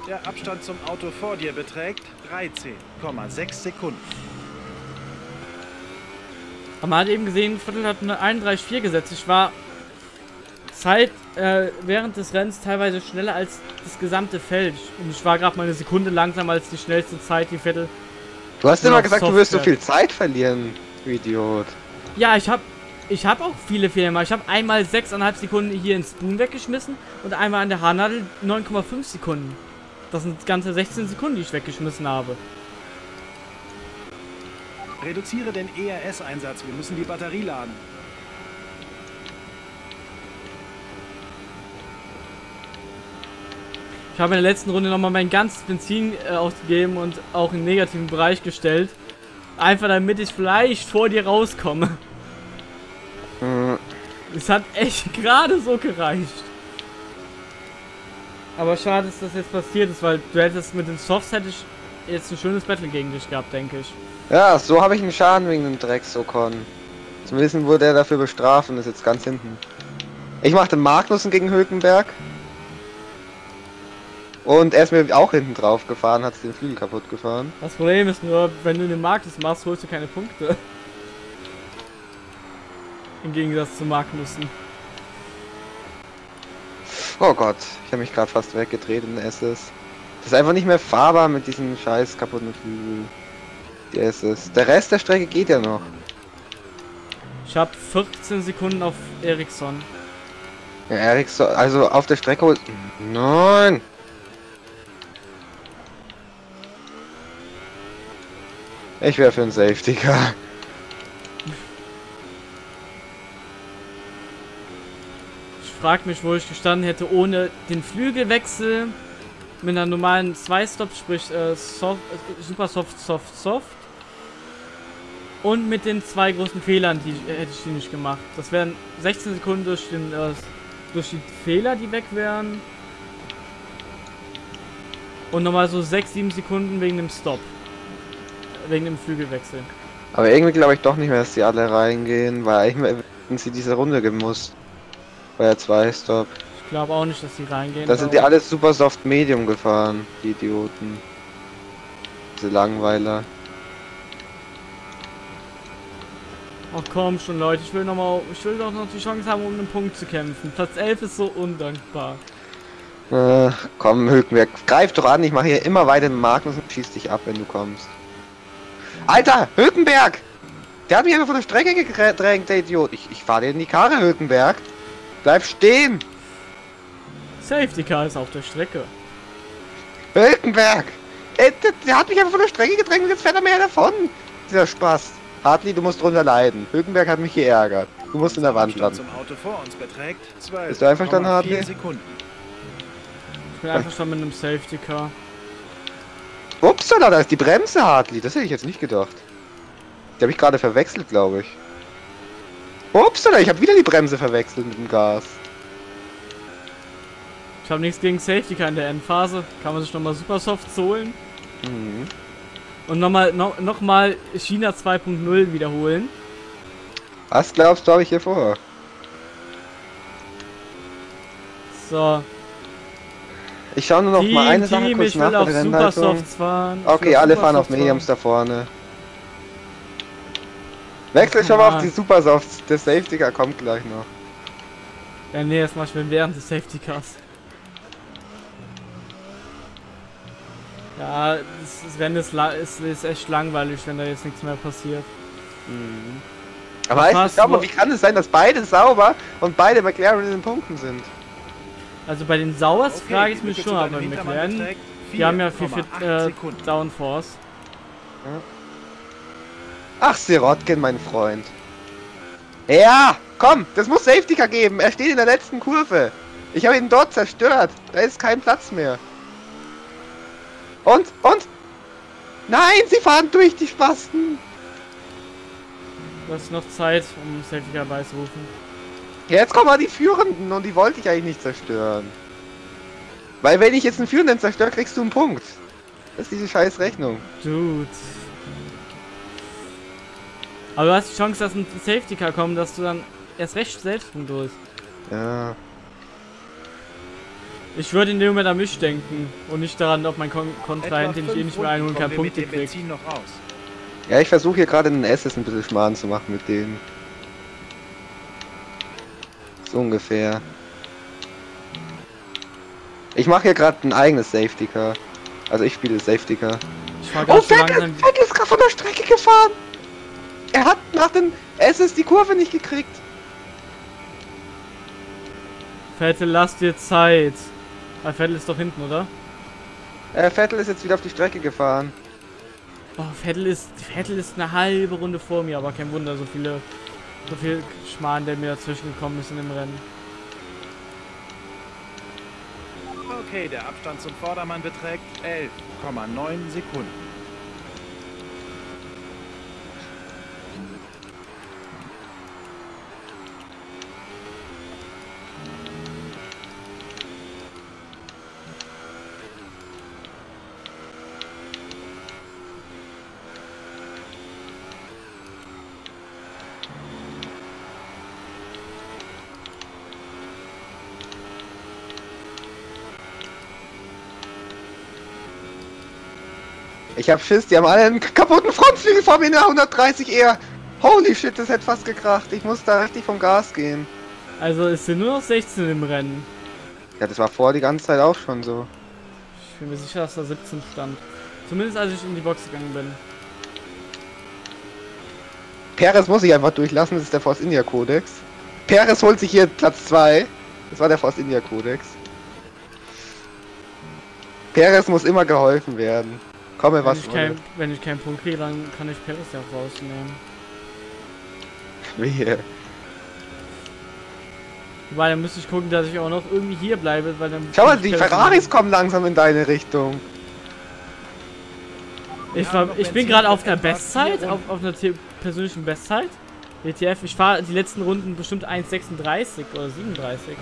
[SPEAKER 3] Der Abstand zum Auto vor dir beträgt 13,6 Sekunden.
[SPEAKER 2] Aber man hat eben gesehen, Viertel hat eine 31,4 gesetzt. Ich war Zeit äh, während des Rennens teilweise schneller als das gesamte Feld. Und ich war gerade mal eine Sekunde langsamer als die schnellste Zeit, die Viertel.
[SPEAKER 1] Du hast immer gesagt, du wirst so
[SPEAKER 2] Software.
[SPEAKER 1] viel Zeit verlieren, du Idiot.
[SPEAKER 2] Ja, ich habe ich hab auch viele Fehler gemacht. Ich habe einmal 6,5 Sekunden hier in Spoon weggeschmissen und einmal an der Haarnadel 9,5 Sekunden. Das sind ganze 16 Sekunden, die ich weggeschmissen habe.
[SPEAKER 3] Reduziere den ERS-Einsatz. Wir müssen die Batterie laden.
[SPEAKER 2] Ich habe in der letzten Runde nochmal mein ganzes Benzin äh, ausgegeben und auch im negativen Bereich gestellt. Einfach damit ich vielleicht vor dir rauskomme.
[SPEAKER 1] Hm,
[SPEAKER 2] Es hat echt gerade so gereicht. Aber schade, dass das jetzt passiert ist, weil du hättest mit den Softs hätte ich jetzt ein schönes Battle gegen dich gehabt, denke ich.
[SPEAKER 1] Ja, so habe ich einen Schaden wegen dem Drecksokon. Zumindest wurde er dafür bestraft und ist jetzt ganz hinten. Ich mache den Magnussen gegen Hülkenberg. Und er ist mir auch hinten drauf gefahren, hat den Flügel kaputt gefahren.
[SPEAKER 2] Das Problem ist nur, wenn du den Markus machst, holst du keine Punkte. Im Gegensatz zu Magnussen.
[SPEAKER 1] Oh Gott, ich habe mich gerade fast weggedreht in SS. Das ist einfach nicht mehr fahrbar mit diesen scheiß kaputten Flügel. Die SS. Der Rest der Strecke geht ja noch.
[SPEAKER 2] Ich habe 14 Sekunden auf Ericsson.
[SPEAKER 1] Ja, Ericsson, also auf der Strecke holt. Nein! Ich wäre für einen Safety Car.
[SPEAKER 2] Ich frag mich, wo ich gestanden hätte, ohne den Flügelwechsel mit einer normalen 2-Stop, sprich äh, soft, äh, super soft, soft, soft. Und mit den zwei großen Fehlern, die äh, hätte ich die nicht gemacht. Das wären 16 Sekunden durch, den, äh, durch die Fehler, die weg wären. Und nochmal so 6, 7 Sekunden wegen dem Stop. Wegen dem Flügelwechsel.
[SPEAKER 1] Aber irgendwie glaube ich doch nicht mehr, dass die alle reingehen, weil eigentlich hätten sie diese Runde gemusst. Bei der 2 Stop.
[SPEAKER 2] Ich glaube auch nicht, dass die reingehen.
[SPEAKER 1] Da sind die alle super soft medium gefahren, die Idioten. Diese Langweiler.
[SPEAKER 2] Ach komm schon, Leute, ich will noch mal, ich will doch noch die Chance haben, um einen Punkt zu kämpfen. Platz 11 ist so undankbar.
[SPEAKER 1] Äh, komm, Hülkenberg, greif doch an, ich mache hier immer weiter mit Magnus und schieß dich ab, wenn du kommst. Alter, Hülkenberg! Der hat mich einfach von der Strecke gedrängt, der Idiot. Ich, ich fahre dir in die Karre, Hülkenberg. Bleib stehen!
[SPEAKER 2] Safety Car ist auf der Strecke.
[SPEAKER 1] Hülkenberg! Ey, der, der hat mich einfach von der Strecke gedrängt und jetzt fährt er mehr davon. Dieser Spaß. Hartley, du musst drunter leiden. Hülkenberg hat mich geärgert. Du musst in der Wand landen.
[SPEAKER 3] zum Auto vor uns beträgt 12,4
[SPEAKER 1] Bist du einverstanden, Hartley?
[SPEAKER 3] Sekunden.
[SPEAKER 2] Ich bin einfach schon mit einem Safety Car.
[SPEAKER 1] Upsala, da ist die Bremse, Hartley. Das hätte ich jetzt nicht gedacht. Die habe ich gerade verwechselt, glaube ich. Upsala, ich habe wieder die Bremse verwechselt mit dem Gas.
[SPEAKER 2] Ich habe nichts gegen Safety Car in der Endphase. Kann man sich nochmal super soft holen.
[SPEAKER 1] Mhm.
[SPEAKER 2] Und nochmal noch, noch mal China 2.0 wiederholen.
[SPEAKER 1] Was glaubst du, habe ich hier vor?
[SPEAKER 2] So.
[SPEAKER 1] Ich schaue nur noch
[SPEAKER 2] Team,
[SPEAKER 1] mal eine Sache
[SPEAKER 2] Team,
[SPEAKER 1] kurz
[SPEAKER 2] ich
[SPEAKER 1] nach
[SPEAKER 2] will auf fahren. Ich
[SPEAKER 1] Okay, alle fahren auf Mediums da vorne. Wechsel schon mal auf die Supersofts. Der Safety Car kommt gleich noch.
[SPEAKER 2] Ja, nee, das mach ich während des Safety Cars. Ja, das, Rennen ist, la- ist, ist echt langweilig, wenn da jetzt nichts mehr passiert.
[SPEAKER 1] Aber du, schau mal,
[SPEAKER 2] nur-
[SPEAKER 1] wie kann es sein, dass beide sauber und beide McLaren in den Punkten sind?
[SPEAKER 2] Also bei den Sauers
[SPEAKER 3] Okay,
[SPEAKER 2] frage ich mich schon, aber
[SPEAKER 3] Hintermann
[SPEAKER 2] McLaren, die haben ja viel, viel
[SPEAKER 3] 4,8
[SPEAKER 2] äh. Downforce.
[SPEAKER 1] Ach, Sirotkin, mein Freund. Ja, komm, das muss Safety Car geben. Er steht in der letzten Kurve. Ich habe ihn dort zerstört. Da ist kein Platz mehr. Und, und? Nein, sie fahren durch die Spasten.
[SPEAKER 2] Du hast noch Zeit, um Safety Car beizurufen.
[SPEAKER 1] Jetzt kommen mal die Führenden und die wollte ich eigentlich nicht zerstören. Weil wenn ich jetzt einen Führenden zerstöre, kriegst du einen Punkt. Das ist diese scheiß Rechnung.
[SPEAKER 2] Dude. Aber du hast die Chance, dass ein Safety Car kommt, dass du dann erst recht Selbstpunkt holst.
[SPEAKER 1] Ja.
[SPEAKER 2] Ich würde in dem Moment an mich denken und nicht daran, ob mein Kon Kontrahent, den ich eh nicht mehr einholen kann, Punkte
[SPEAKER 3] dem
[SPEAKER 2] kriegt.
[SPEAKER 1] Ja, ich versuche hier gerade in den SS ein bisschen Schmarrn zu machen mit denen. So ungefähr. Ich mache hier gerade ein eigenes Safety Car. Also ich spiele Safety Car. Oh, Vettel,
[SPEAKER 2] langsam.
[SPEAKER 1] Vettel ist gerade von der Strecke gefahren. Er hat nach den SS die Kurve nicht gekriegt.
[SPEAKER 2] Vettel, lass dir Zeit. Weil Vettel ist doch hinten, oder?
[SPEAKER 1] Äh, Vettel ist jetzt wieder auf die Strecke gefahren.
[SPEAKER 2] Oh, Vettel ist, Vettel ist eine halbe Runde vor mir, aber kein Wunder, so viele, so viel Schmarrn, der mir dazwischen gekommen ist in dem Rennen.
[SPEAKER 3] Okay, der Abstand zum Vordermann beträgt 11,9 Sekunden.
[SPEAKER 1] Ich hab Schiss, die haben alle einen kaputten Frontflügel vor mir in der 130 eher. Holy shit, das hätte fast gekracht. Ich muss da richtig vom Gas gehen.
[SPEAKER 2] Also es sind nur noch 16 im Rennen.
[SPEAKER 1] Ja, das war vor die ganze Zeit auch schon so.
[SPEAKER 2] Ich bin mir sicher, dass da 17 stand. Zumindest als ich in die Box gegangen bin.
[SPEAKER 1] Perez muss ich einfach durchlassen, das ist der Force India Kodex. Perez holt sich hier Platz 2. Das war der Force India Kodex. Perez muss immer geholfen werden. Komme
[SPEAKER 2] Wenn
[SPEAKER 1] was
[SPEAKER 2] ich, kein, wenn ich keinen Punkt kriege, dann kann ich Paris ja auch rausnehmen.
[SPEAKER 1] Wehe.
[SPEAKER 2] Wobei, dann müsste ich gucken, dass ich auch noch irgendwie hier bleibe, weil dann...
[SPEAKER 1] Schau mal, die Ferraris kommen langsam in deine Richtung.
[SPEAKER 2] Ich, war, ich bin gerade auf der Bestzeit, auf, auf einer the- persönlichen Bestzeit. WTF, ich fahre die letzten Runden bestimmt 1,36 oder 37.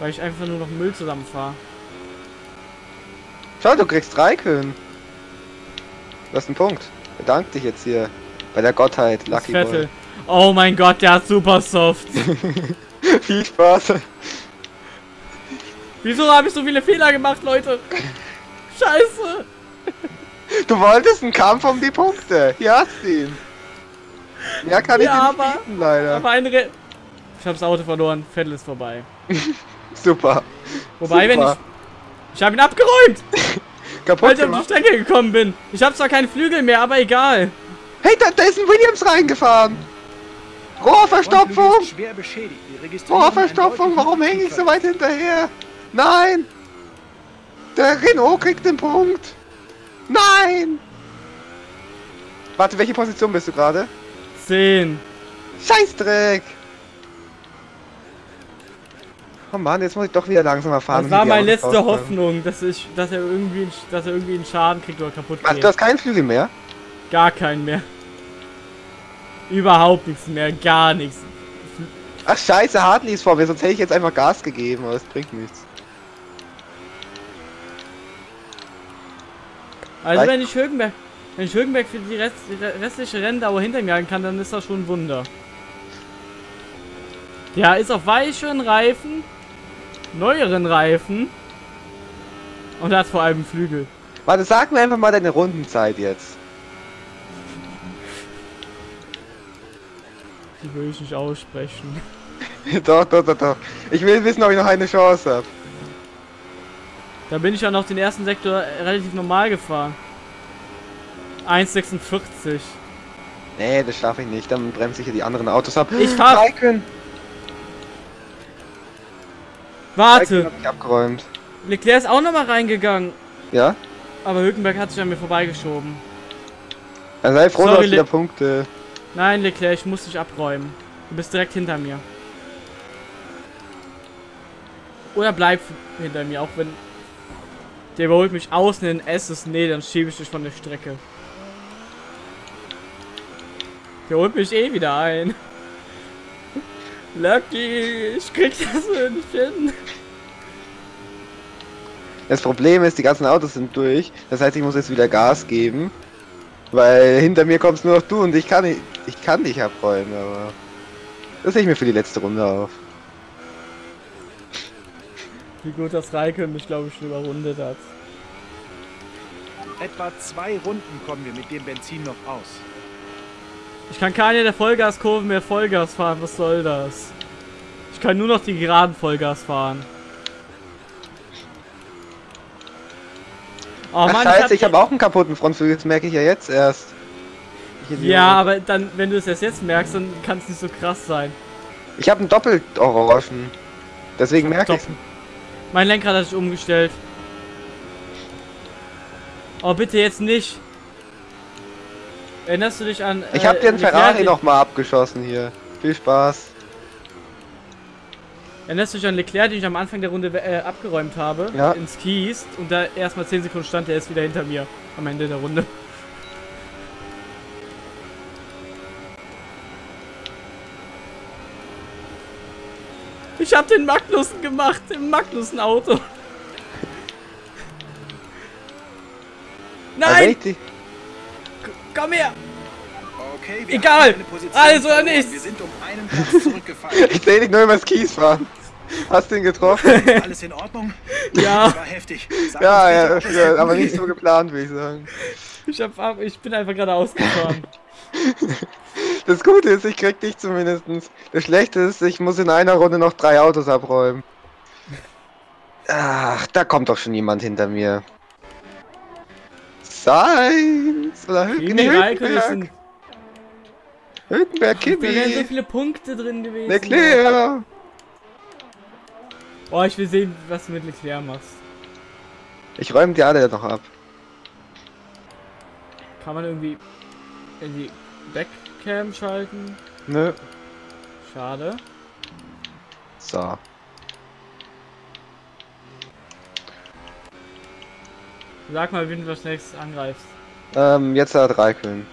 [SPEAKER 2] Weil ich einfach nur noch Müll zusammenfahre.
[SPEAKER 1] Schau, du kriegst Raikön. Du hast einen Punkt. Bedank dich jetzt hier. Bei der Gottheit, Lucky
[SPEAKER 2] Vettel. Oh mein Gott, der hat super soft.
[SPEAKER 1] Boy. Viel Spaß.
[SPEAKER 2] Wieso habe ich so viele Fehler gemacht, Leute? Scheiße.
[SPEAKER 1] Du wolltest einen Kampf um die Punkte. Hier hast du ihn. Mehr kann ich
[SPEAKER 2] Ja,
[SPEAKER 1] dir nicht
[SPEAKER 2] aber-
[SPEAKER 1] bieten, leider.
[SPEAKER 2] Aber eine Re Ich habe das Auto verloren. Vettel ist vorbei.
[SPEAKER 1] Super.
[SPEAKER 2] Wobei, wenn ich... Ich habe ihn abgeräumt,
[SPEAKER 1] Kaputt
[SPEAKER 2] weil ich auf die
[SPEAKER 1] gemacht.
[SPEAKER 2] Strecke gekommen bin. Ich habe zwar keinen Flügel mehr, aber egal.
[SPEAKER 1] Hey, da, da ist ein Williams reingefahren. Rohrverstopfung. Rohrverstopfung. Warum hänge ich so weit hinterher? Nein. Der Renault kriegt den Punkt. Nein. Warte, welche Position bist du gerade?
[SPEAKER 2] 10.
[SPEAKER 1] Scheißdreck. Oh Mann, jetzt muss ich doch wieder langsamer fahren.
[SPEAKER 2] Das war meine letzte. Hoffnung, dass ich, dass er irgendwie, dass er irgendwie einen Schaden kriegt oder kaputt geht.
[SPEAKER 1] du hast keinen Flügel mehr?
[SPEAKER 2] Gar keinen mehr. Überhaupt nichts mehr, gar nichts.
[SPEAKER 1] Ach scheiße, Hartley ist vor mir, sonst hätte ich jetzt einfach Gas gegeben, aber es bringt nichts.
[SPEAKER 2] Also wenn ich Högenberg, wenn ich Högenberg für die, Rest, die restliche Renndauer hinter mir halten kann, dann ist das schon ein Wunder. Der ist auf weicheren Reifen, neueren Reifen und hat vor allem Flügel.
[SPEAKER 1] Warte, sag mir einfach mal deine Rundenzeit jetzt.
[SPEAKER 2] Die will ich nicht aussprechen.
[SPEAKER 1] doch, doch, doch, doch. Ich will wissen, ob ich noch eine Chance habe.
[SPEAKER 2] Da bin ich ja noch den ersten Sektor relativ normal gefahren. 1,46.
[SPEAKER 1] Nee, das schaffe ich nicht. Dann bremse ich hier die anderen Autos ab.
[SPEAKER 2] Ich fahr-
[SPEAKER 1] Raikön. Raikön
[SPEAKER 2] Warte,
[SPEAKER 1] ich abgeräumt.
[SPEAKER 2] Leclerc ist auch nochmal reingegangen.
[SPEAKER 1] Ja?
[SPEAKER 2] Aber Hülkenberg hat sich an mir vorbeigeschoben.
[SPEAKER 1] Dann sei froh, du
[SPEAKER 2] Sorry,
[SPEAKER 1] hast wieder Punkte.
[SPEAKER 2] Nein, Leclerc, ich muss dich abräumen. Du bist direkt hinter mir. Oder bleib hinter mir, auch wenn... Der überholt mich außen in S ist. Nee, dann schiebe ich dich von der Strecke. Der holt mich eh wieder ein. Lucky, ich krieg das so nicht hin.
[SPEAKER 1] Das Problem ist, die ganzen Autos sind durch. Das heißt, ich muss jetzt wieder Gas geben. Weil hinter mir kommst nur noch du und ich kann nicht, ich kann dich abräumen, aber das sehe ich mir für die letzte Runde auf.
[SPEAKER 2] Wie gut das Raikön mich, glaube ich, schon überrundet hat.
[SPEAKER 3] Etwa zwei Runden kommen wir mit dem Benzin noch aus.
[SPEAKER 2] Ich kann keine der Vollgaskurven mehr Vollgas fahren. Was soll das? Ich kann nur noch die geraden Vollgas fahren. Oh
[SPEAKER 1] Ach
[SPEAKER 2] Mann,
[SPEAKER 1] scheiße, ich
[SPEAKER 2] hab-
[SPEAKER 1] habe auch einen kaputten Frontflügel, das merke ich ja jetzt erst. Ich.
[SPEAKER 2] Ja, aber dann, wenn du es erst jetzt merkst, dann kann es nicht so krass sein.
[SPEAKER 1] Ich habe einen doppelt orangen. Deswegen merke ich.
[SPEAKER 2] Mein Lenkrad hat sich umgestellt. Oh, bitte jetzt nicht. Erinnerst du dich an.
[SPEAKER 1] Ich habe den
[SPEAKER 2] Leclerc,
[SPEAKER 1] Ferrari
[SPEAKER 2] den-
[SPEAKER 1] noch mal abgeschossen hier. Viel Spaß.
[SPEAKER 2] Erinnerst du dich an Leclerc, den ich am Anfang der Runde äh, abgeräumt habe?
[SPEAKER 1] Ja.
[SPEAKER 2] Ins Kies und da erstmal 10 Sekunden stand, der ist wieder hinter mir am Ende der Runde. Ich hab den Magnussen gemacht, im Magnussen-Auto.
[SPEAKER 1] Also wenn
[SPEAKER 2] Nein, komm her!
[SPEAKER 3] Okay, wir
[SPEAKER 2] Egal. Alles oder nichts.
[SPEAKER 3] Wir sind um einen Platz zurückgefallen.
[SPEAKER 1] Ich sehe dich nur übers Kies fahren. Hast du ihn getroffen?
[SPEAKER 3] Alles in Ordnung?
[SPEAKER 2] Ja,
[SPEAKER 3] War heftig. Sag
[SPEAKER 1] ja, ja,
[SPEAKER 3] bitte,
[SPEAKER 1] ja, aber nicht so geplant, würde ich sagen.
[SPEAKER 2] ich, hab, ab- ich bin einfach gerade ausgefahren.
[SPEAKER 1] Das Gute ist, ich krieg dich zumindestens. Das Schlechte ist, ich muss in einer Runde noch drei Autos abräumen. Ach, da kommt doch schon jemand hinter mir. Sainz oder
[SPEAKER 2] Kimi
[SPEAKER 1] Hülkenberg. Hülkenberg,
[SPEAKER 2] da wären so
[SPEAKER 1] Kimi,
[SPEAKER 2] viele Punkte drin gewesen.
[SPEAKER 1] Leclerc.
[SPEAKER 2] Oh, ich will sehen, was du mit Leclerc machst.
[SPEAKER 1] Ich räume die alle noch ab.
[SPEAKER 2] Kann man irgendwie in die Backcam schalten?
[SPEAKER 1] Nö.
[SPEAKER 2] Schade.
[SPEAKER 1] So.
[SPEAKER 2] Sag mal, wen du als nächstes angreifst.
[SPEAKER 1] Ähm, jetzt hat Raikön.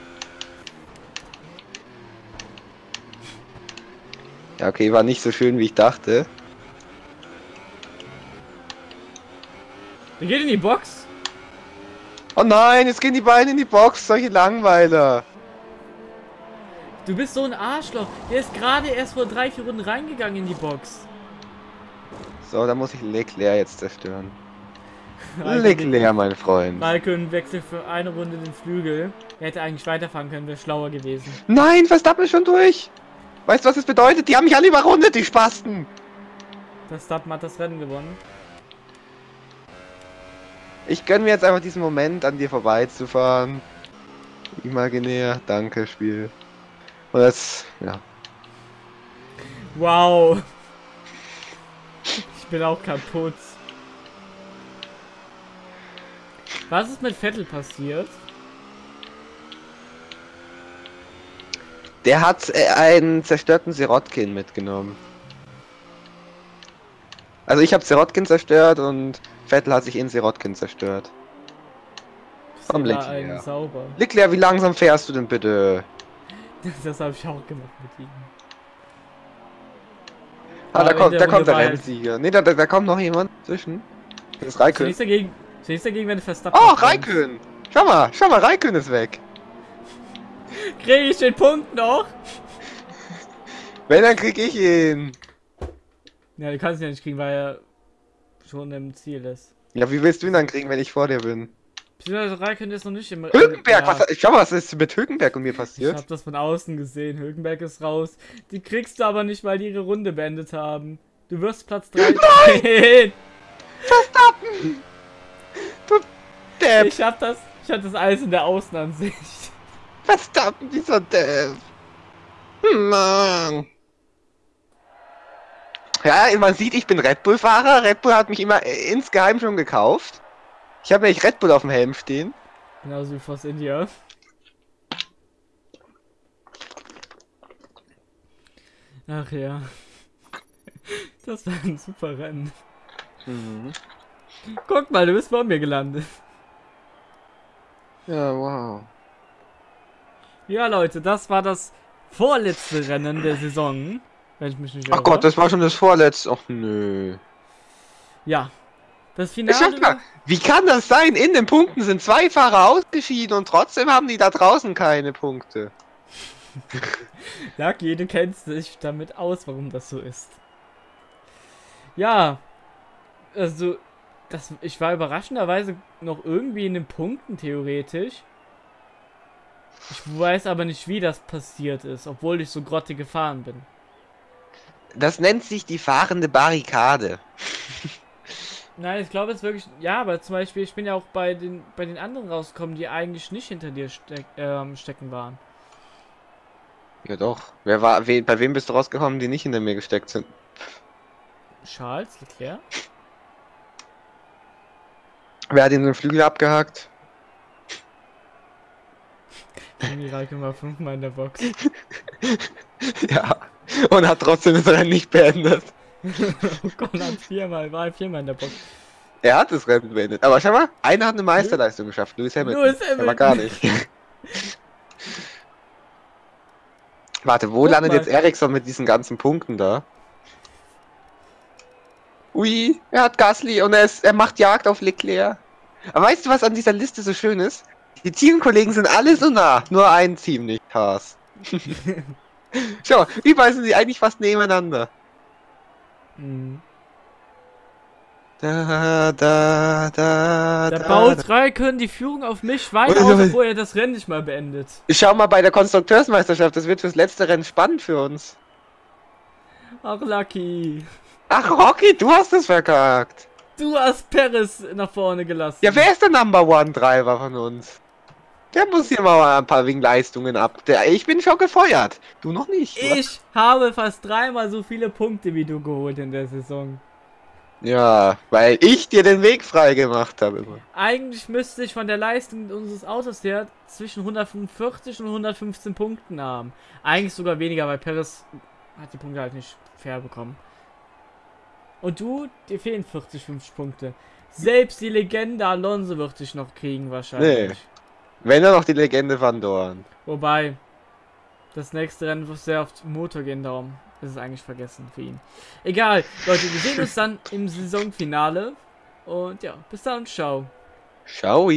[SPEAKER 1] Ja, okay, war nicht so schön, wie ich dachte.
[SPEAKER 2] Der geht in die Box.
[SPEAKER 1] Oh nein, jetzt gehen die beiden in die Box, solche Langweiler.
[SPEAKER 2] Du bist so ein Arschloch. Der ist gerade erst vor drei, vier Runden reingegangen in die Box.
[SPEAKER 1] So, da muss ich Leclerc jetzt zerstören. Leclerc, mein Freund.
[SPEAKER 2] Raikön wechselt für eine Runde den Flügel. Er hätte eigentlich weiterfahren können, wäre schlauer gewesen.
[SPEAKER 1] Nein, Verstappen ist schon durch. Weißt du, was das bedeutet? Die haben mich alle überrundet, die Spasten.
[SPEAKER 2] Verstappen hat das Rennen gewonnen.
[SPEAKER 1] Ich gönn mir jetzt einfach diesen Moment, an dir vorbeizufahren. Imaginär, danke, Spiel. Und das, ja.
[SPEAKER 2] Wow. Ich bin auch kaputt. Was ist mit Vettel passiert?
[SPEAKER 1] Der hat äh, einen zerstörten Sirotkin mitgenommen. Also ich habe Sirotkin zerstört und Vettel hat sich in Sirotkin zerstört.
[SPEAKER 2] Ein
[SPEAKER 1] Leclerc. Leclerc, wie langsam fährst du denn bitte?
[SPEAKER 2] Das habe ich auch gemacht mit ihm.
[SPEAKER 1] Ah, da kommt,
[SPEAKER 2] der
[SPEAKER 1] da kommt der
[SPEAKER 2] war
[SPEAKER 1] Rennensieger. Ne, da, da, da kommt noch jemand zwischen. Das ist
[SPEAKER 2] Ist
[SPEAKER 1] Raikön.
[SPEAKER 2] nichts dagegen, ist nichts dagegen, wenn Verstappen.
[SPEAKER 1] Oh. Raikön! Schau mal, schau mal, Raikön ist weg.
[SPEAKER 2] Krieg ich den Punkt noch?
[SPEAKER 1] Wenn, dann krieg ich ihn.
[SPEAKER 2] Ja, du kannst ihn ja nicht kriegen, weil er schon im Ziel ist.
[SPEAKER 1] Ja, wie willst du ihn dann kriegen, wenn ich vor dir bin?
[SPEAKER 2] Beziehungsweise Raikön ist noch nicht im.
[SPEAKER 1] Hülkenberg,
[SPEAKER 2] Ja,
[SPEAKER 1] was, schau mal, was ist mit Hülkenberg und mir
[SPEAKER 2] Ich
[SPEAKER 1] passiert?
[SPEAKER 2] hab das von außen gesehen. Hülkenberg ist raus. Die kriegst du aber nicht, weil die ihre Runde beendet haben. Du wirst Platz 13.
[SPEAKER 1] Depp,
[SPEAKER 2] Ich hab das. Ich hab das alles in der Außenansicht.
[SPEAKER 1] Verstappen, dieser Depp. Hm, Mann. Ja, man sieht, ich bin Red Bull-Fahrer. Red Bull hat mich immer äh, insgeheim schon gekauft. Ich habe nämlich Red Bull auf dem Helm stehen.
[SPEAKER 2] Genauso wie Force India. Ach ja. Das war ein super Rennen.
[SPEAKER 1] Mhm.
[SPEAKER 2] Guck mal, du bist vor mir gelandet.
[SPEAKER 1] Ja, wow.
[SPEAKER 2] Ja, Leute, das war das vorletzte Rennen der Saison. Wenn ich mich nicht
[SPEAKER 1] Ach
[SPEAKER 2] irre.
[SPEAKER 1] Gott, das war schon das vorletzte. Ach nö.
[SPEAKER 2] Ja. Das Finale.
[SPEAKER 1] mal, wie kann das sein? In den Punkten sind zwei Fahrer ausgeschieden und trotzdem haben die da draußen keine Punkte.
[SPEAKER 2] Lucky, du kennst dich damit aus, warum das so ist. Ja. Also, das, ich war überraschenderweise noch irgendwie in den Punkten theoretisch. Ich weiß aber nicht, wie das passiert ist, obwohl ich so grottig gefahren bin.
[SPEAKER 1] Das nennt sich die fahrende Barrikade.
[SPEAKER 2] Nein, ich glaube es wirklich. Ja, aber zum Beispiel, ich bin ja auch bei den bei den anderen rausgekommen, die eigentlich nicht hinter dir steck, ähm, stecken waren.
[SPEAKER 1] Ja doch. Wer war, we, bei wem bist du rausgekommen, die nicht hinter mir gesteckt sind?
[SPEAKER 2] Charles Leclerc?
[SPEAKER 1] Wer hat ihm den Flügel abgehakt?
[SPEAKER 2] Kimi Räikkönen war fünfmal in der Box.
[SPEAKER 1] Ja. Und hat trotzdem das Rennen nicht beendet.
[SPEAKER 2] Ocon hat viermal, war viermal in der Box.
[SPEAKER 1] Er hat das Rennen beendet. Aber schau mal, einer hat eine Meisterleistung geschafft. Lewis Hamilton.
[SPEAKER 2] Lewis
[SPEAKER 1] Aber
[SPEAKER 2] Hamilton.
[SPEAKER 1] gar nicht. Warte, wo
[SPEAKER 2] Guck
[SPEAKER 1] landet
[SPEAKER 2] mal.
[SPEAKER 1] jetzt Ericsson mit diesen ganzen Punkten da? Ui, er hat Gasly und er, ist, er macht Jagd auf Leclerc. Aber weißt du, was an dieser Liste so schön ist? Die Teamkollegen sind alle so nah, nur ein Team nicht, Haas. Schau, überall sind sie eigentlich fast nebeneinander.
[SPEAKER 2] Mhm.
[SPEAKER 1] Da, da, da,
[SPEAKER 2] Da
[SPEAKER 1] da,
[SPEAKER 2] baut Räikkönen die Führung auf mich weiter aus, obwohl er das Rennen nicht mal beendet.
[SPEAKER 1] Schau mal bei der Konstrukteursmeisterschaft, das wird fürs letzte Rennen spannend für uns.
[SPEAKER 2] Ach, Lucky.
[SPEAKER 1] Ach, Rocky, du hast es verkackt.
[SPEAKER 2] Du hast Paris nach vorne gelassen.
[SPEAKER 1] Ja, wer ist der Number One Driver von uns? Der muss hier mal ein paar wegen Leistungen ab. Der, ich bin schon gefeuert. Du noch nicht. wa?
[SPEAKER 2] Ich habe fast dreimal so viele Punkte wie du geholt in der Saison.
[SPEAKER 1] Ja, weil ich dir den Weg frei gemacht habe. immer.
[SPEAKER 2] Eigentlich müsste ich von der Leistung unseres Autos her zwischen 145 und 115 Punkten haben. Eigentlich sogar weniger, weil Perez hat die Punkte halt nicht fair bekommen. Und du, dir fehlen 40, 50 Punkte. Selbst die Legende Alonso wird dich noch kriegen wahrscheinlich.
[SPEAKER 1] Nee. Wenn er noch die Legende Van Dorn.
[SPEAKER 2] Wobei, das nächste Rennen wird sehr oft Motor gehen, darum ist es eigentlich vergessen für ihn. Egal, Leute, wir sehen uns dann im Saisonfinale. Und ja, bis dann, ciao.
[SPEAKER 1] Ciao.